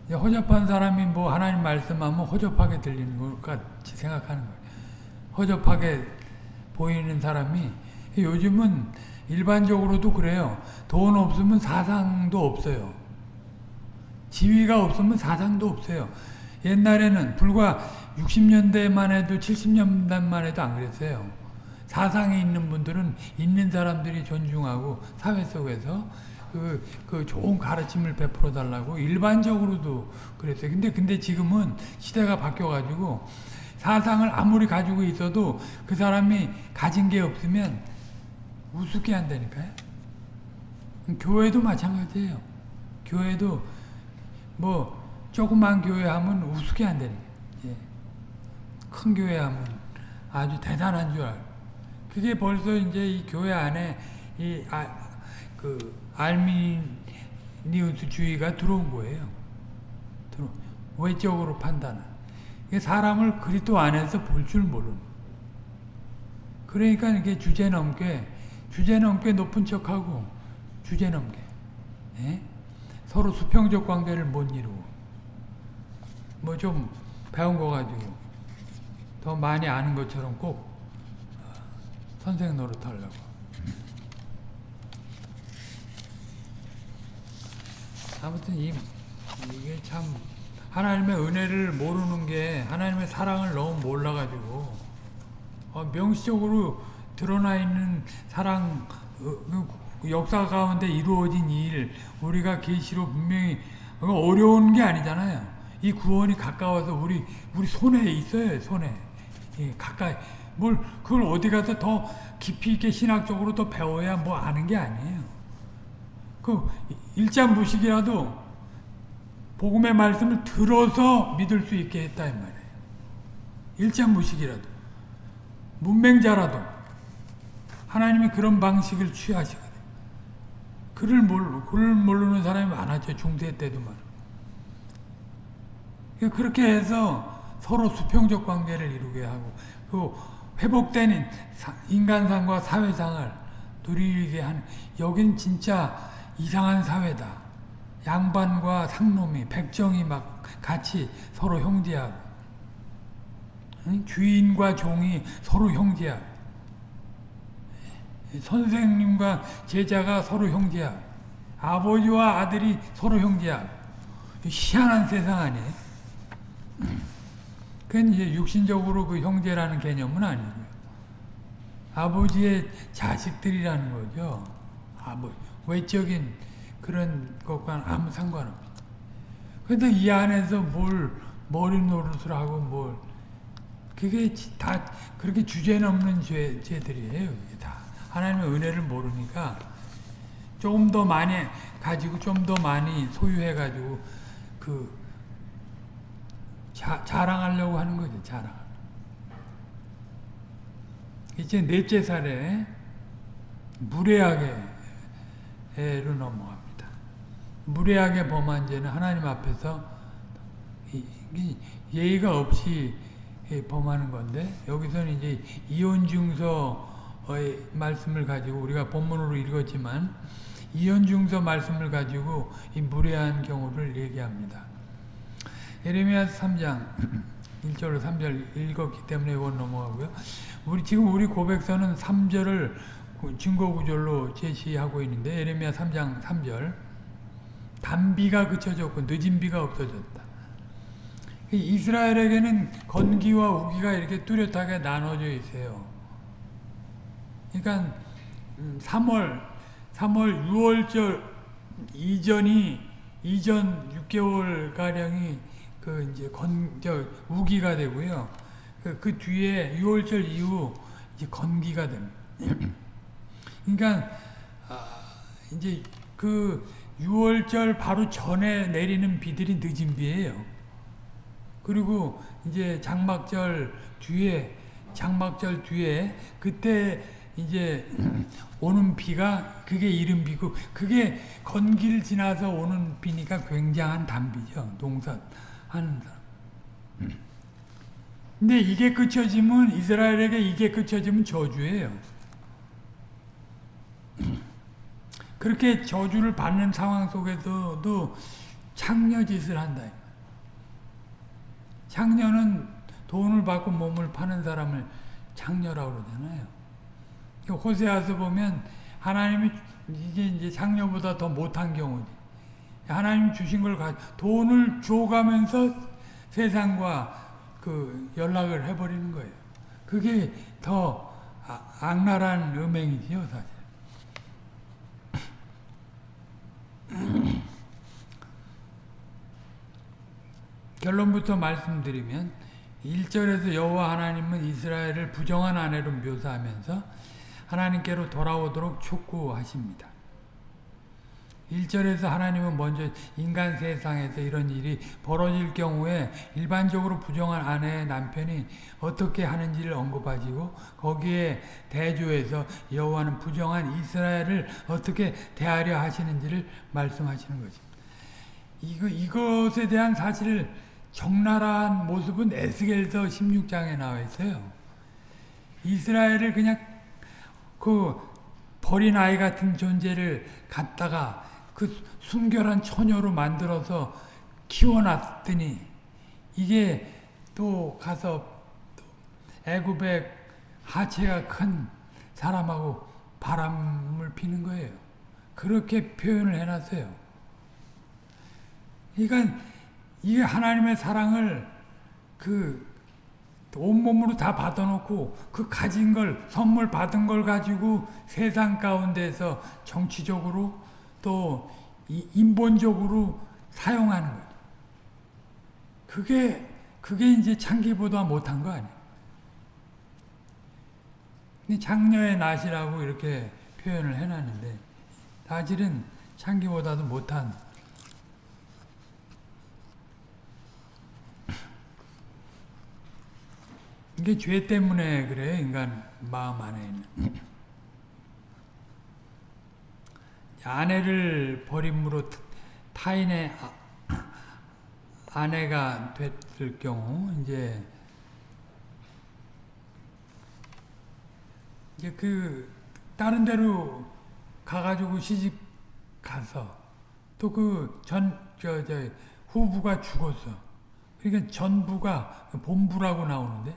허접한 사람이 뭐 하나님 말씀하면 허접하게 들리는 것 같이 생각하는 거예요. 허접하게 보이는 사람이 요즘은 일반적으로도 그래요. 돈 없으면 사상도 없어요. 지위가 없으면 사상도 없어요. 옛날에는 불과 60년대만 해도 70년대만 해도 안 그랬어요. 사상이 있는 분들은 있는 사람들이 존중하고 사회 속에서 그, 그 좋은 가르침을 베풀어 달라고 일반적으로도 그랬어요. 근데, 근데 지금은 시대가 바뀌어 가지고 사상을 아무리 가지고 있어도 그 사람이 가진 게 없으면 우습게 한다니까요. 교회도 마찬가지예요. 교회도 뭐 조그만 교회 하면 우습게 한다니까. 예. 큰 교회 하면 아주 대단한 줄 알고. 그게 벌써 이제 이 교회 안에 이 아, 그 알미니우스주의가 들어온 거예요. 들어 외적으로 판단은. 사람을 그리스도 안에서 볼 줄 모르는. 그러니까 이게 주제 넘게 주제 넘게 높은 척하고 주제 넘게 예? 서로 수평적 관계를 못 이루고 뭐 좀 배운 거 가지고 더 많이 아는 것처럼 꼭 어, 선생 노릇 하려고 아무튼 이, 이게 참 하나님의 은혜를 모르는 게 하나님의 사랑을 너무 몰라가지고 어, 명시적으로 드러나 있는 사랑 어, 그 역사 가운데 이루어진 일 우리가 계시로 분명히 어려운 게 아니잖아요. 이 구원이 가까워서 우리 우리 손에 있어요. 손에 예, 가까이 뭘 그걸 어디 가서 더 깊이 있게 신학적으로 더 배워야 뭐 아는 게 아니에요. 그 일장무식이라도 복음의 말씀을 들어서 믿을 수 있게 했다 이 말이에요. 일장무식이라도 문맹자라도 하나님이 그런 방식을 취하시거든. 그를 모르, 그를 모르는 사람이 많았죠. 중세 때도 말. 그렇게 해서 서로 수평적 관계를 이루게 하고 그 회복된 인간상과 사회상을 누리게 하는 여긴 진짜 이상한 사회다. 양반과 상놈이 백정이 막 같이 서로 형제하고 주인과 종이 서로 형제하고 선생님과 제자가 서로 형제하고 아버지와 아들이 서로 형제하고 희한한 세상 아니에요? 그건 이제 육신적으로 그 형제라는 개념은 아니고요. 아버지의 자식들이라는 거죠. 아버 외적인 그런 것과는 아무 상관없습니다. 근데 이 안에서 뭘 머리 노릇을 하고 뭘 그게 다 그렇게 주제 넘는 죄, 죄들이에요. 이게 다 하나님의 은혜를 모르니까 조금 더 많이 가지고 좀 더 많이 소유해 가지고 그 자, 자랑하려고 하는 거죠. 자랑. 이제 넷째 살에 무례하게로 넘어갑니다. 무례하게 범한 죄는 하나님 앞에서 예의가 없이 범하는 건데 여기서는 이제 이혼증서의 말씀을 가지고 우리가 본문으로 읽었지만 이혼증서 말씀을 가지고 이 무례한 경우를 얘기합니다. 예레미야 3장 1절로 3절 읽었기 때문에 이건 넘어가고요. 우리 지금 우리 고백서는 3절을 증거 구절로 제시하고 있는데 예레미야 3장 3절 단비가 그쳐졌고 늦은 비가 없어졌다. 이스라엘에게는 건기와 우기가 이렇게 뚜렷하게 나눠져 있어요. 그러니까 3월 3월 6월절 이전이 이전 6개월 가량이 그 이제 건저 우기가 되고요. 그, 그 뒤에 6월절 이후 이제 건기가 됩니다. 그러니까 아, 이제 그 6월절 바로 전에 내리는 비들이 늦은 비예요. 그리고 이제 장막절 뒤에 장막절 뒤에 그때 이제 오는 비가 그게 이른 비고 그게 건기를 지나서 오는 비니까 굉장한 단비죠. 농사 사람. 근데 이게 끝쳐지면 이스라엘에게 이게 끝쳐지면 저주예요. 그렇게 저주를 받는 상황 속에서도 창녀짓을 한다. 창녀는 돈을 받고 몸을 파는 사람을 창녀라고 그러잖아요. 호세아서 보면 하나님이 이게 이제 창녀보다 더 못한 경우지. 하나님 주신 걸 가, 돈을 줘가면서 세상과 그 연락을 해버리는 거예요. 그게 더 아, 악랄한 음행이지요, 사실. 결론부터 말씀드리면 1절에서 여호와 하나님은 이스라엘을 부정한 아내로 묘사하면서 하나님께로 돌아오도록 촉구하십니다. 1절에서 하나님은 먼저 인간 세상에서 이런 일이 벌어질 경우에 일반적으로 부정한 아내의 남편이 어떻게 하는지를 언급하시고 거기에 대조해서 여호와는 부정한 이스라엘을 어떻게 대하려 하시는지를 말씀하시는 것입니다. 이것에 대한 사실 적나라한 모습은 에스겔서 16장에 나와 있어요. 이스라엘을 그냥 그 버린 아이 같은 존재를 갖다가 그 순결한 처녀로 만들어서 키워놨더니 이게 또 가서 애굽의 하체가 큰 사람하고 바람을 피는 거예요. 그렇게 표현을 해놨어요. 그러니까 이게 하나님의 사랑을 그 온몸으로 다 받아놓고 그 가진 걸 선물 받은 걸 가지고 세상 가운데서 정치적으로 또 인본적으로 사용하는 거죠. 그게 그게 이제 창기보다 못한 거 아니에요. 장녀의 낫이라고 이렇게 표현을 해놨는데 사실은 창기보다도 못한 이게 죄 때문에 그래 인간 마음 안에 있는 아내를 버림으로 타인의 아내가 됐을 경우 이제 이제 그 다른 데로 가가지고 시집 가서 또 그 전 저 저 후부가 죽었어. 그러니까 전부가 본부라고 나오는데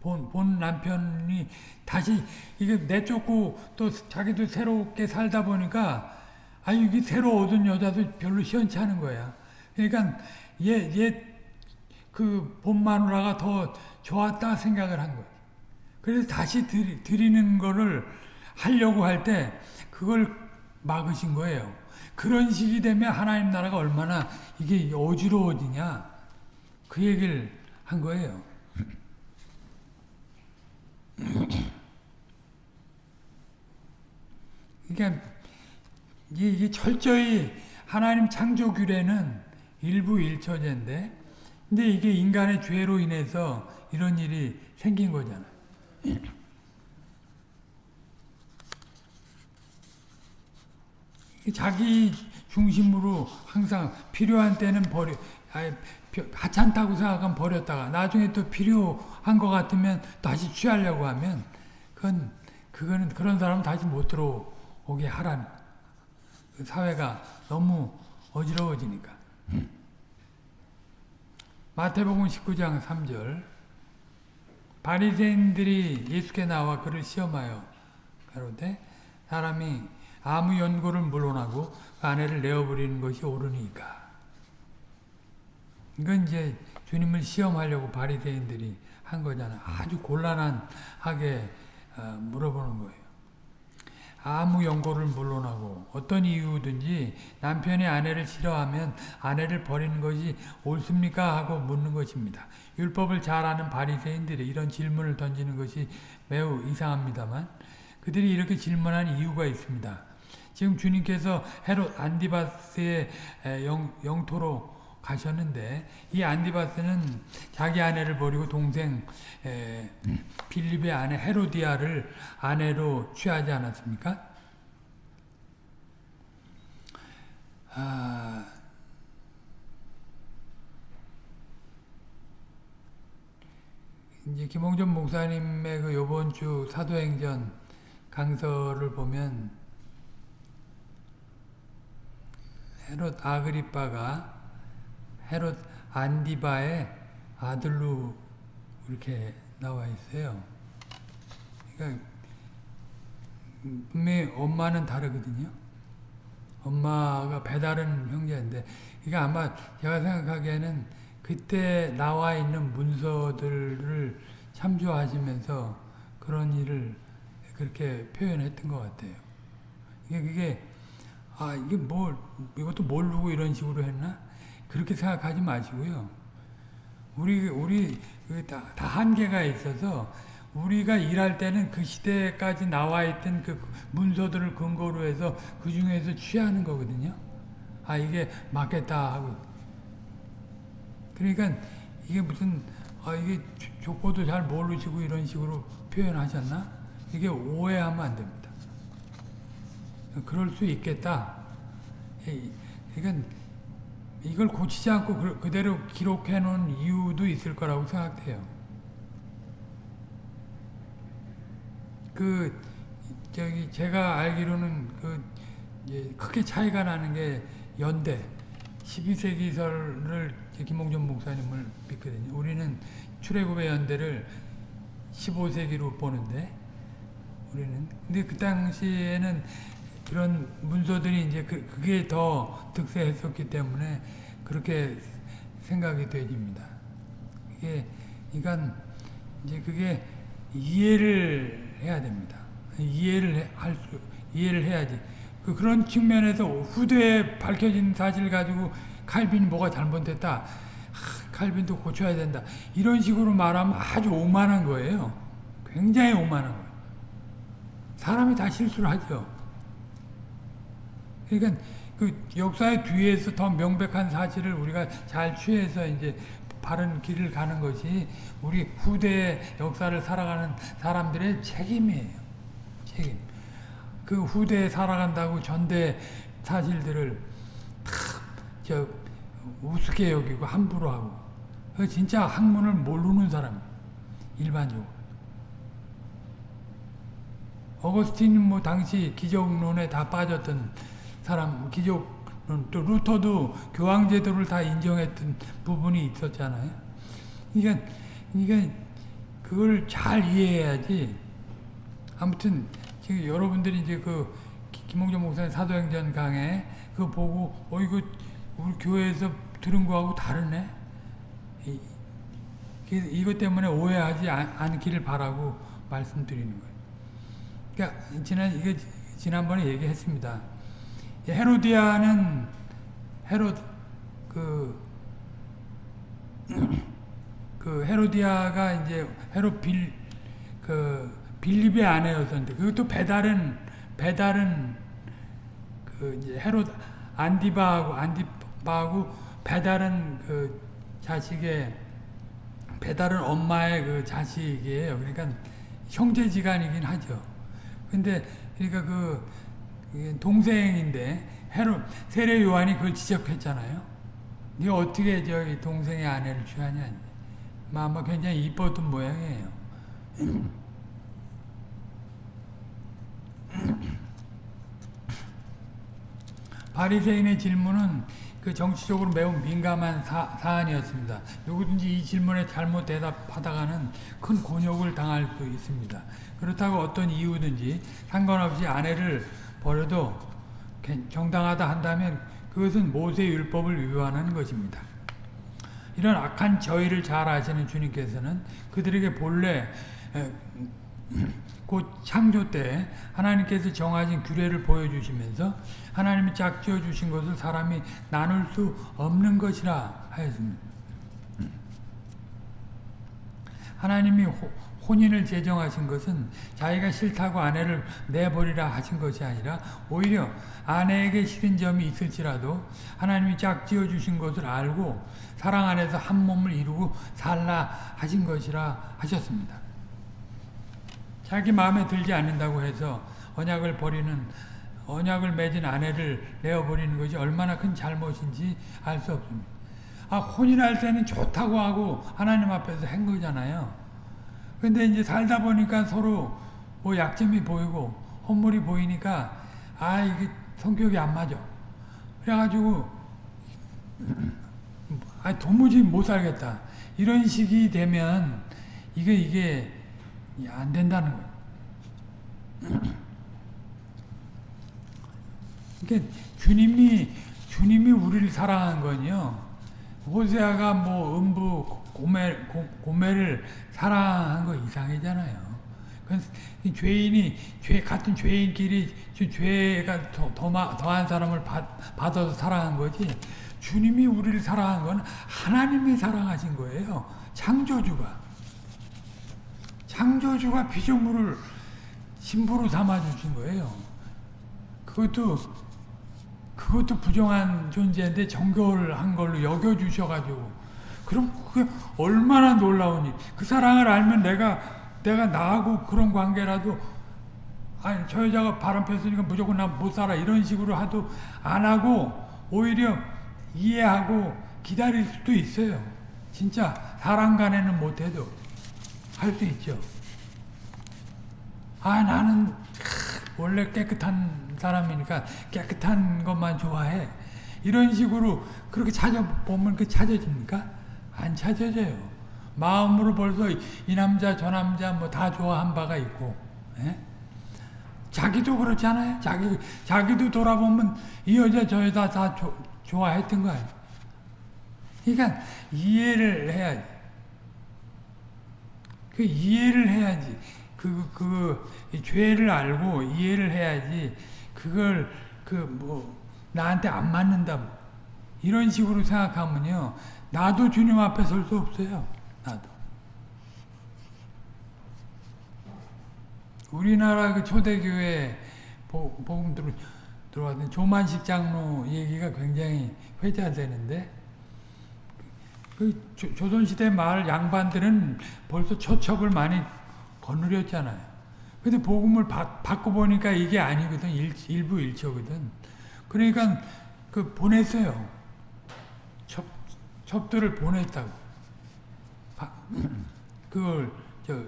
본, 본 남편이 다시 이게 내쫓고 또 자기도 새롭게 살다 보니까 아 이게 새로 얻은 여자도 별로 시원치 않은 거야. 그러니까 얘얘그 본마누라가 더 좋았다 생각을 한 거야. 그래서 다시 드리, 드리는 거를 하려고 할 때 그걸 막으신 거예요. 그런 식이 되면 하나님 나라가 얼마나 이게 어지러워지냐 그 얘기를 한 거예요. 그러니까 이게 철저히 하나님 창조 규례는 일부 일처제인데 근데 이게 인간의 죄로 인해서 이런 일이 생긴 거잖아요. 자기 중심으로 항상 필요한 때는 버려, 하찮다고 생각하면 버렸다가 나중에 또 필요한 것 같으면 다시 취하려고 하면 그건 그거는 그런 사람은 다시 못 들어오게 하라는 그 사회가 너무 어지러워지니까. 마태복음 19장 3절 바리새인들이 예수께 나와 그를 시험하여 가로되 사람이 아무 연고를 물러나고 그 아내를 내어버리는 것이 옳으니까. 이건 이제 주님을 시험하려고 바리새인들이 한 거잖아. 아주 곤란하게 어, 물어보는 거예요. 아무 연고를 물러나고 어떤 이유든지 남편이 아내를 싫어하면 아내를 버리는 것이 옳습니까? 하고 묻는 것입니다. 율법을 잘 아는 바리새인들이 이런 질문을 던지는 것이 매우 이상합니다만 그들이 이렇게 질문한 이유가 있습니다. 지금 주님께서 헤롯 안디바스의 영, 영토로 가셨는데 이 안디바스는 자기 아내를 버리고 동생 에, 빌립의 아내 헤로디아를 아내로 취하지 않았습니까? 아, 이제 김홍준 목사님의 그 요번 주 사도행전 강서를 보면 헤롯 아그리빠가 헤롯 안디바의 아들로 이렇게 나와 있어요. 그러니까 분명히 엄마는 다르거든요. 엄마가 배다른 형제인데 이게 아마 제가 생각하기에는 그때 나와 있는 문서들을 참조하시면서 그런 일을 그렇게 표현했던 것 같아요. 이게 그게 아 이게 뭘 이것도 모르고 이런 식으로 했나 그렇게 생각하지 마시고요. 우리 우리 그 다, 다 한계가 있어서 우리가 일할 때는 그 시대까지 나와 있던 그 문서들을 근거로 해서 그 중에서 취하는 거거든요. 아 이게 맞겠다 하고 그러니까 이게 무슨 아 이게 족보도 잘 모르시고 이런 식으로 표현하셨나? 이게 오해하면 안 됩니다. 그럴 수 있겠다. 그러니까 이걸 고치지 않고 그대로 기록해 놓은 이유도 있을 거라고 생각해요. 그 저기 제가 알기로는 그 크게 차이가 나는 게 연대 12세기설을 김홍준 목사님을 믿거든요. 우리는 출애굽의 연대를 15세기로 보는데 우리는 근데 그 당시에는 그런 문서들이 이제 그, 그게 더 득세했었기 때문에 그렇게 생각이 되집니다. 이게, 그러니까 이제 그게 이해를 해야 됩니다. 이해를 할 수, 이해를 해야지. 그 그런 측면에서 후대에 밝혀진 사실 가지고 칼빈이 뭐가 잘못됐다. 하, 칼빈도 고쳐야 된다. 이런 식으로 말하면 아주 오만한 거예요. 굉장히 오만한 거예요. 사람이 다 실수를 하죠. 그러니까 그 역사의 뒤에서 더 명백한 사실을 우리가 잘 취해서 이제 바른 길을 가는 것이 우리 후대의 역사를 살아가는 사람들의 책임이에요. 책임. 그 후대에 살아간다고 전대 사실들을 저 우습게 여기고 함부로 하고 그 진짜 학문을 모르는 사람 일반적으로 어거스틴 뭐 당시 기적론에 다 빠졌던 사람 기적론 또 루터도 교황 제도를 다 인정했던 부분이 있었잖아요. 그러니까 그걸 잘 이해해야지. 아무튼 지금 여러분들이 이제 그 김홍준 목사님 사도행전 강해 그거 보고 어 이거 우리 교회에서 들은 거하고 다르네. 이, 이것 때문에 오해하지 않기를 바라고 말씀드리는 거예요. 그러니까 지난 이게 지난번에 얘기했습니다. 헤로디아는 헤롯 그, 그 헤로디아가 이제 헤롯 빌그 빌립의 아내였었는데 그것도 배달은 배달은 그 이제 헤롯 안디바하고 안디바하고 배달은 그 자식의 배달은 엄마의 그 자식이에요. 그러니까 형제지간이긴 하죠. 근데 그러니까 그 동생인데 헤롯 세례 요한이 그걸 지적했잖아요. 네가 어떻게 저기 동생의 아내를 취하냐. 아마 굉장히 이뻤던 모양이에요. 바리새인의 질문은 그 정치적으로 매우 민감한 사, 안이었습니다 누구든지 이 질문에 잘못 대답하다가는 큰 곤욕을 당할 수 있습니다. 그렇다고 어떤 이유든지 상관없이 아내를 버려도 정당하다 한다면 그것은 모세 율법을 위반하는 것입니다. 이런 악한 저희를 잘 아시는 주님께서는 그들에게 본래 곧 창조 때 하나님께서 정하신 규례를 보여주시면서 하나님이 짝지어 주신 것을 사람이 나눌 수 없는 것이라 하였습니다. 하나님이 혼인을 제정하신 것은 자기가 싫다고 아내를 내버리라 하신 것이 아니라 오히려 아내에게 싫은 점이 있을지라도 하나님이 짝지어 주신 것을 알고 사랑 안에서 한 몸을 이루고 살라 하신 것이라 하셨습니다. 자기 마음에 들지 않는다고 해서 언약을 버리는 언약을 맺은 아내를 내어버리는 것이 얼마나 큰 잘못인지 알 수 없습니다. 아, 혼인할 때는 좋다고 하고 하나님 앞에서 한 거잖아요. 근데 이제 살다 보니까 서로 뭐 약점이 보이고 헛물이 보이니까 아, 이게 성격이 안 맞아. 그래가지고 아, 도무지 못 살겠다. 이런 식이 되면 이게 이게 안 된다는 거예요. 그러니까 주님이 주님이 우리를 사랑한 건요. 호세아가 뭐 음부 고멜 고멜을 사랑한 거 이상이잖아요. 죄인이 죄 같은 죄인끼리 죄가 더, 더 더한 사람을 받, 받아서 사랑한 거지. 주님이 우리를 사랑한 건 하나님이 사랑하신 거예요. 창조주가. 창조주가 피조물을 신부로 삼아주신 거예요. 그것도 그것도 부정한 존재인데 정결한 걸로 여겨주셔가지고 그럼 그게 얼마나 놀라우니 그 사랑을 알면 내가 내가 나하고 그런 관계라도 아니 저 여자가 바람 폈으니까 무조건 나 못 살아 이런 식으로 하도 안 하고 오히려 이해하고 기다릴 수도 있어요. 진짜 사랑 간에는 못해도 할 수 있죠. 아 나는 원래 깨끗한 사람이니까 깨끗한 것만 좋아해. 이런 식으로 그렇게 찾아보면 그 찾아집니까? 안 찾아져요. 마음으로 벌써 이 남자 저 남자 뭐 다 좋아한 바가 있고 에? 예? 자기도 그렇잖아요. 자기 자기도 돌아보면 이 여자 저 여자 다 조, 좋아했던 거예요. 그러니까 이해를 해야지. 그 이해를 해야지. 그, 그, 죄를 알고 이해를 해야지, 그걸, 그, 뭐, 나한테 안 맞는다. 이런 식으로 생각하면요, 나도 주님 앞에 설 수 없어요. 나도. 우리나라 그 초대교회 복음 들어, 들어왔던 조만식 장로 얘기가 굉장히 회자되는데, 그 조선시대 말 양반들은 벌써 초첩을 많이 거느렸잖아요. 근데 복음을 바, 꿔보니까 이게 아니거든. 일, 일부 일처거든. 그러니까 그 보냈어요. 첩, 첩들을 보냈다고. 바, 그걸 저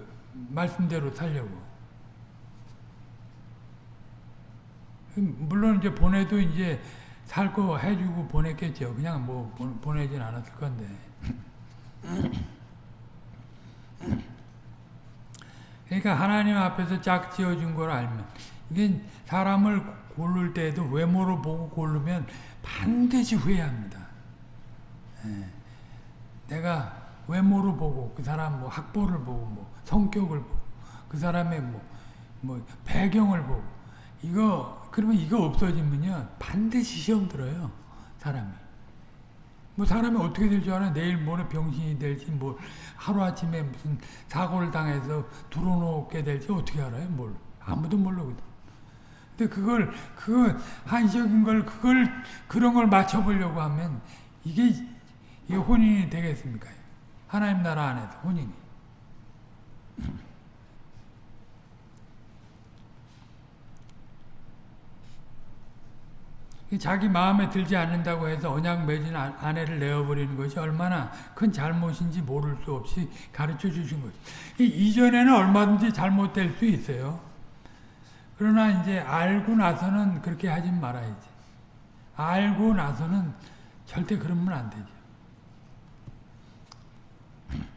말씀대로 살려고. 물론 이제 보내도 이제 살 거 해주고 보냈겠죠. 그냥 뭐 보내진 않았을 건데. 그러니까 하나님 앞에서 짝 지어준 걸 알면 이게 사람을 고를 때에도 외모로 보고 고르면 반드시 후회합니다. 예. 내가 외모로 보고 그 사람 뭐 학벌을 보고 뭐 성격을 보고 그 사람의 뭐, 뭐 배경을 보고 이거 그러면 이거 없어지면요 반드시 시험 들어요 사람이. 뭐 사람이 어떻게 될 줄 알아? 내일 모레 병신이 될지 뭐 하루아침에 무슨 사고를 당해서 들어놓게 될지 어떻게 알아요? 뭘 아무도 모르거든. 근데 그걸 그 한시적인 걸 그걸 그런 걸 맞춰보려고 하면 이게 이게 혼인이 되겠습니까? 하나님 나라 안에서 혼인이. 자기 마음에 들지 않는다고 해서 언약 맺은 아, 아내를 내어버리는 것이 얼마나 큰 잘못인지 모를 수 없이 가르쳐 주신 거죠. 이전에는 얼마든지 잘못될 수 있어요. 그러나 이제 알고 나서는 그렇게 하지 말아야지. 알고 나서는 절대 그러면 안 되죠.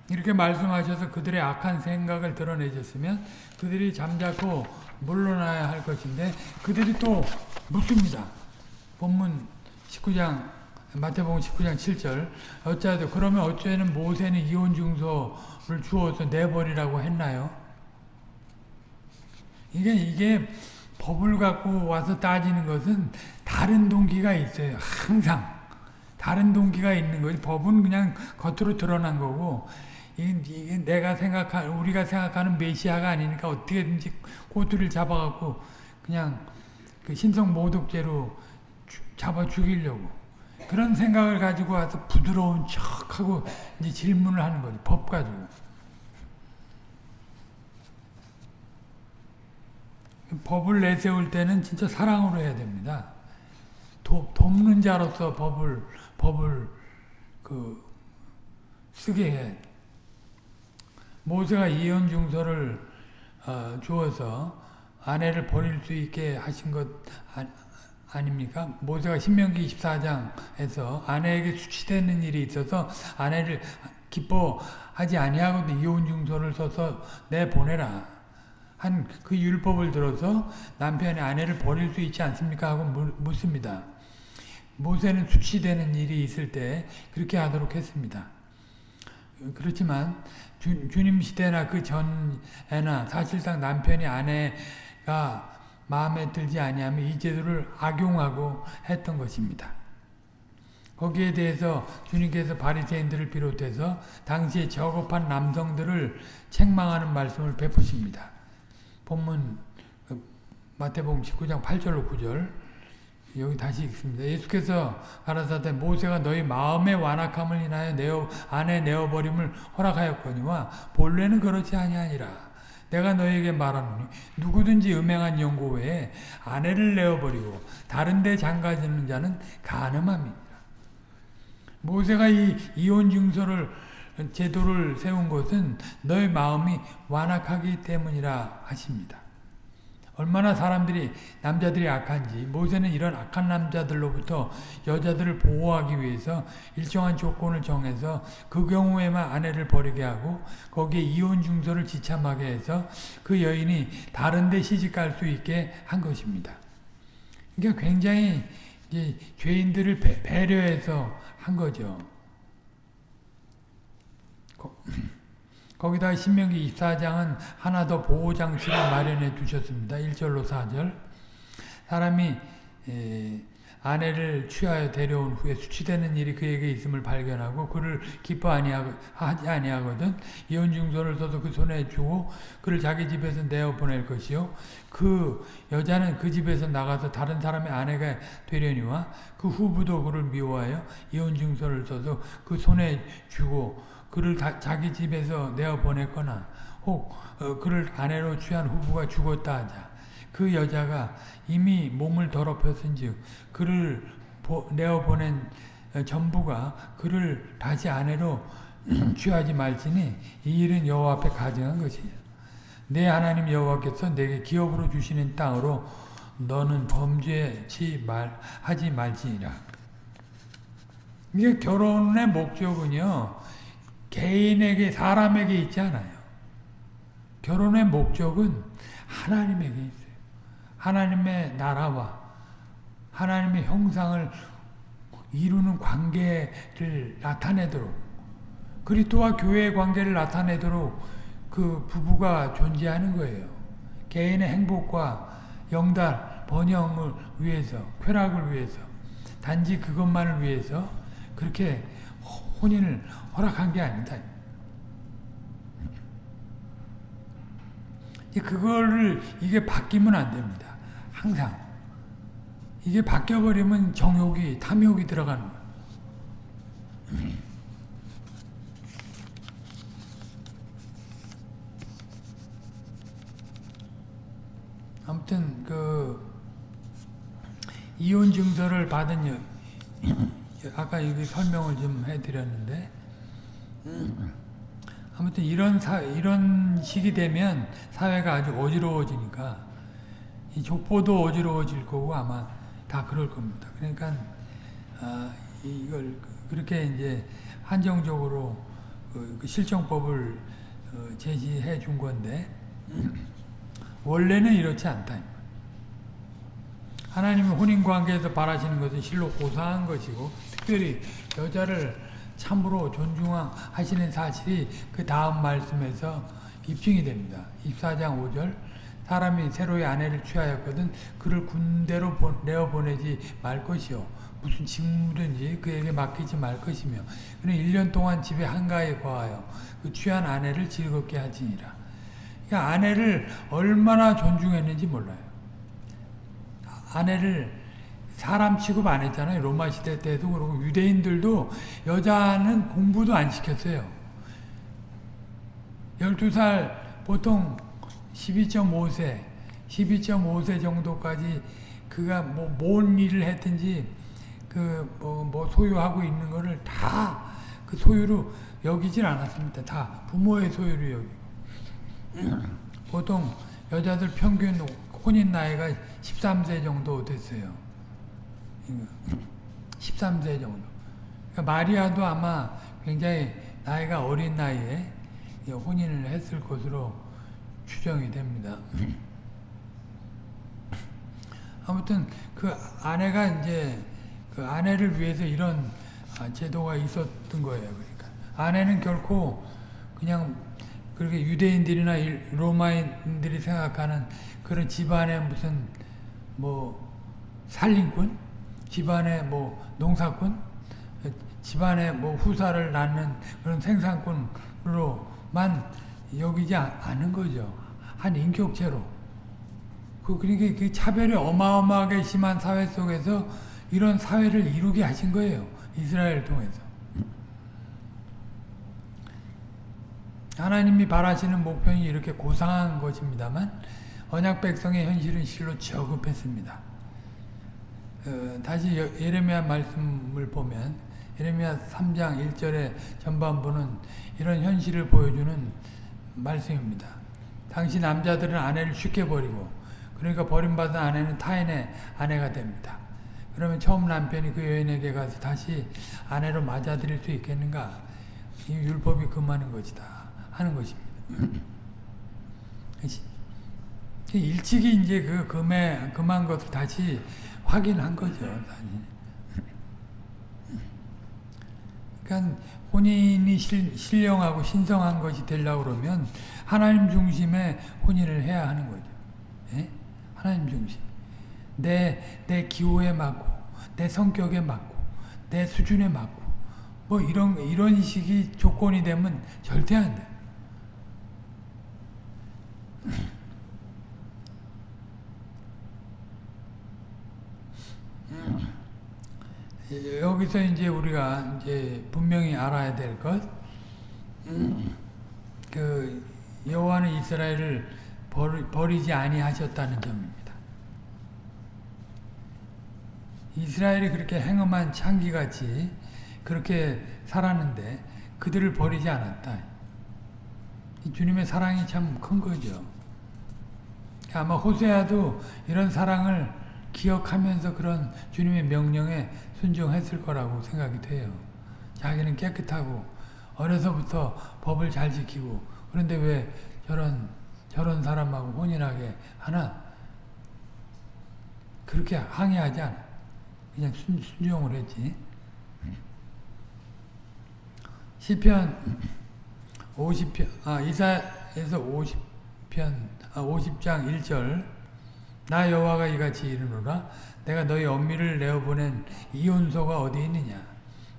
이렇게 말씀하셔서 그들의 악한 생각을 드러내셨으면 그들이 잠자코 물러나야 할 것인데 그들이 또 묻습니다. 본문 19장 마태복음 19장 7절 어찌하여 그러면 어찌에는 모세는 이혼 증서를 주어서 내버리라고 했나요? 이게 이게 법을 갖고 와서 따지는 것은 다른 동기가 있어요. 항상 다른 동기가 있는 거지. 법은 그냥 겉으로 드러난 거고 이게, 내가 생각한 우리가 생각하는 메시아가 아니니까 어떻게든지 꼬투리를 잡아갖고 그냥 그 신성 모독죄로 잡아 죽이려고 그런 생각을 가지고 와서 부드러운 척하고 이제 질문을 하는 거지 법 가지고 법을 내세울 때는 진짜 사랑으로 해야 됩니다. 도, 돕는 자로서 법을 법을 그 쓰게 해. 모세가 이혼 중서를 어, 주어서 아내를 버릴 수 있게 하신 것 아, 아닙니까? 모세가 신명기 24장에서 아내에게 수치되는 일이 있어서 아내를 기뻐하지 아니하거든 이혼 중서를 써서 내보내라. 한 그 율법을 들어서 남편이 아내를 버릴 수 있지 않습니까? 하고 묻습니다. 모세는 수치되는 일이 있을 때 그렇게 하도록 했습니다. 그렇지만 주, 주님 시대나 그 전에나 사실상 남편이 아내가 마음에 들지 아니하면 이 제도를 악용하고 했던 것입니다. 거기에 대해서 주님께서 바리새인들을 비롯해서 당시에 저급한 남성들을 책망하는 말씀을 베푸십니다. 본문 그 마태복음 19장 8절로 9절 여기 다시 읽습니다. 예수께서 가라사대 모세가 너희 마음의 완악함을 인하여 내어 안에 내어버림을 허락하였거니와 본래는 그렇지 아니하니라. 내가 너에게 말하노니 누구든지 음행한 연고 외에 아내를 내어버리고 다른 데 장가지는 자는 가늠함이니라. 모세가 이 이혼 증서를 제도를 세운 것은 너의 마음이 완악하기 때문이라 하십니다. 얼마나 사람들이 남자들이 악한지 모세는 이런 악한 남자들로부터 여자들을 보호하기 위해서 일정한 조건을 정해서 그 경우에만 아내를 버리게 하고 거기에 이혼 중서를 지참하게 해서 그 여인이 다른 데 시집갈 수 있게 한 것입니다. 그러니까 굉장히 죄인들을 배려해서 한 거죠. 거기다 신명기 24장은 하나 더 보호장치를 마련해 두셨습니다. 1절로 4절. 사람이 아내를 취하여 데려온 후에 수치되는 일이 그에게 있음을 발견하고 그를 기뻐 하지 아니하거든 이혼 증서를 써서 그 손에 주고 그를 자기 집에서 내어 보낼 것이요 그 여자는 그 집에서 나가서 다른 사람의 아내가 되려니와 그 후부도 그를 미워하여 이혼 증서를 써서 그 손에 주고 그를 다, 자기 집에서 내어 보냈거나 혹 어, 그를 아내로 취한 후부가 죽었다 하자. 그 여자가 이미 몸을 더럽혔은즉 그를 보, 내어 보낸 어, 전부가 그를 다시 아내로 취하지 말지니 이 일은 여호와 앞에 가증한 것이야. 내 하나님 여호와께서 내게 기업으로 주시는 땅으로 너는 범죄치 말 하지 말지니라. 이게 결혼의 목적은요 개인에게 사람에게 있지 않아요. 결혼의 목적은 하나님에게 있어요. 하나님의 나라와 하나님의 형상을 이루는 관계를 나타내도록 그리스도와 교회의 관계를 나타내도록 그 부부가 존재하는 거예요. 개인의 행복과 영달, 번영을 위해서, 쾌락을 위해서, 단지 그것만을 위해서 그렇게 혼인을 허락한 게 아니다. 그거를 이게 바뀌면 안 됩니다. 항상 이게 바뀌어버리면 정욕이 탐욕이 들어가는 거예요. 아무튼 그 이혼 증서를 받은 여, 아까 여기 설명을 좀 해드렸는데 아무튼 이런 사 이런 시기 되면 사회가 아주 어지러워지니까 이 족보도 어지러워질 거고 아마 다 그럴 겁니다. 그러니까 아, 이걸 그렇게 이제 한정적으로 그 실정법을 어, 제시해 준 건데 원래는 이렇지 않다. 하나님이 혼인관계에서 바라시는 것은 실로 고사한 것이고 특별히 여자를 참으로 존중하시는 사실이 그 다음 말씀에서 입증이 됩니다. 24장 5절 사람이 새로의 아내를 취하였거든 그를 군대로 내어 보내지 말 것이요 무슨 직무든지 그에게 맡기지 말 것이며 그는 1년 동안 집에 한가에 거하여 그 취한 아내를 즐겁게 하지니라. 그러니까 아내를 얼마나 존중했는지 몰라요. 아내를 사람 취급 안 했잖아요. 로마 시대 때도 그러고 유대인들도 여자는 공부도 안 시켰어요. 12살 보통 12.5세 12.5세 정도까지 그가 뭐 뭔 일을 했든지 그뭐 뭐 소유하고 있는 거를 다 그 소유로 여기질 않았습니다. 다 부모의 소유로 여기. 보통 여자들 평균 혼인 나이가 13세 정도 됐어요. 13세 정도. 그러니까 마리아도 아마 굉장히 나이가 어린 나이에 혼인을 했을 것으로 추정이 됩니다. 아무튼 그 아내가 이제 그 아내를 위해서 이런 제도가 있었던 거예요. 그러니까 아내는 결코 그냥 그렇게 유대인들이나 로마인들이 생각하는 그런 집안의 무슨 뭐 살림꾼, 집안의 뭐 농사꾼, 집안의 뭐 후사를 낳는 그런 생산꾼으로만 여기지 않은 거죠. 한 인격체로. 그, 그러니까 그 차별이 어마어마하게 심한 사회 속에서 이런 사회를 이루게 하신 거예요. 이스라엘을 통해서. 하나님이 바라시는 목표는 이렇게 고상한 것입니다만 언약 백성의 현실은 실로 저급했습니다. 어, 다시 예레미야 말씀을 보면 예레미야 3장 1절의 전반부는 이런 현실을 보여주는 말씀입니다. 당시 남자들은 아내를 쉽게 버리고 그러니까 버림받은 아내는 타인의 아내가 됩니다. 그러면 처음 남편이 그 여인에게 가서 다시 아내로 맞아들일 수 있겠는가? 이 율법이 금하는 것이다 하는 것입니다. 일찍이 이제 그 금해 금한 것을 다시 확인한 거죠. 그러니까 혼인이 실, 신령하고 신성한 것이 되려고 그러면 하나님 중심의 혼인을 해야 하는 거죠. 예? 하나님 중심. 내, 내 기호에 맞고, 내 성격에 맞고, 내 수준에 맞고, 뭐 이런, 이런 식이 조건이 되면 절대 안 돼. 여기서 이제 우리가 이제 분명히 알아야 될 것, 그 여호와는 이스라엘을 버리, 지 아니하셨다는 점입니다. 이스라엘이 그렇게 행음한 창기같이 그렇게 살았는데 그들을 버리지 않았다. 이 주님의 사랑이 참 큰 거죠. 아마 호세아도 이런 사랑을 기억하면서 그런 주님의 명령에 순종했을 거라고 생각이 돼요. 자기는 깨끗하고 어려서부터 법을 잘 지키고 그런데 왜 저런 저런 사람하고 혼인하게 하나? 그렇게 항의하지 않아. 그냥 순, 순종을 했지. 시편 50편, 아, 이사에서 50편, 아, 50장 1절. 나 여호와가 이같이 이르노라. 내가 너희 엄미를 내어보낸 이혼소가 어디 있느냐?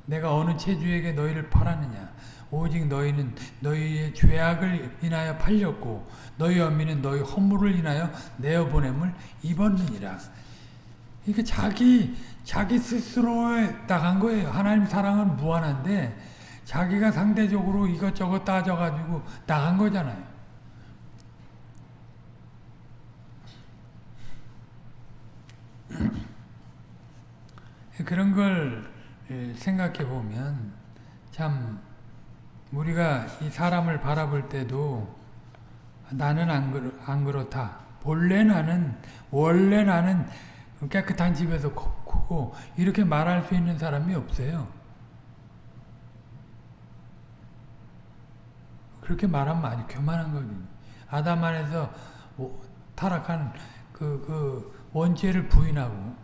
내가 어느 체주에게 너희를 팔았느냐? 오직 너희는 너희의 죄악을 인하여 팔렸고 너희 엄미는 너희 허물을 인하여 내어보냄을 입었느니라. 이게 자기 자기 스스로에 나간 거예요. 하나님 사랑은 무한한데 자기가 상대적으로 이것저것 따져가지고 나간 거잖아요. 그런 걸 생각해 보면 참 우리가 이 사람을 바라볼 때도 나는 안, 그렇, 안 그렇다. 본래 나는 원래 나는 깨끗한 집에서 크고 이렇게 말할 수 있는 사람이 없어요. 그렇게 말하면 아주 교만한 거지. 아담 안에서 타락한 그, 그 원죄를 부인하고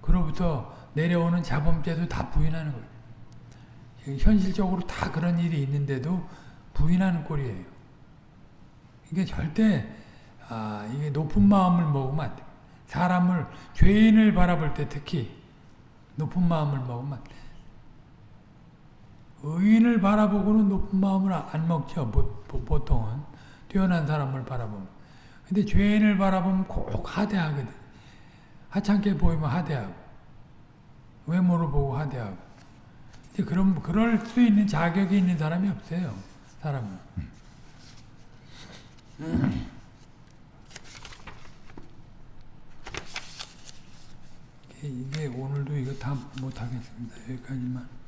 그로부터 내려오는 자범죄도 다 부인하는 거예요. 현실적으로 다 그런 일이 있는데도 부인하는 꼴이에요. 이게 절대 아, 이게 높은 마음을 먹으면 안 돼. 사람을 죄인을 바라볼 때 특히 높은 마음을 먹으면 안 돼. 의인을 바라보고는 높은 마음을 안 먹죠. 보통은 뛰어난 사람을 바라보면. 근데 죄인을 바라보면 꼭 하대하거든. 하찮게 보이면 하대하고 외모를 보고 하대하고. 그럼 그럴 수 있는 자격이 있는 사람이 없어요. 사람은. 이게 오늘도 이거 다 못하겠습니다. 여기까지만.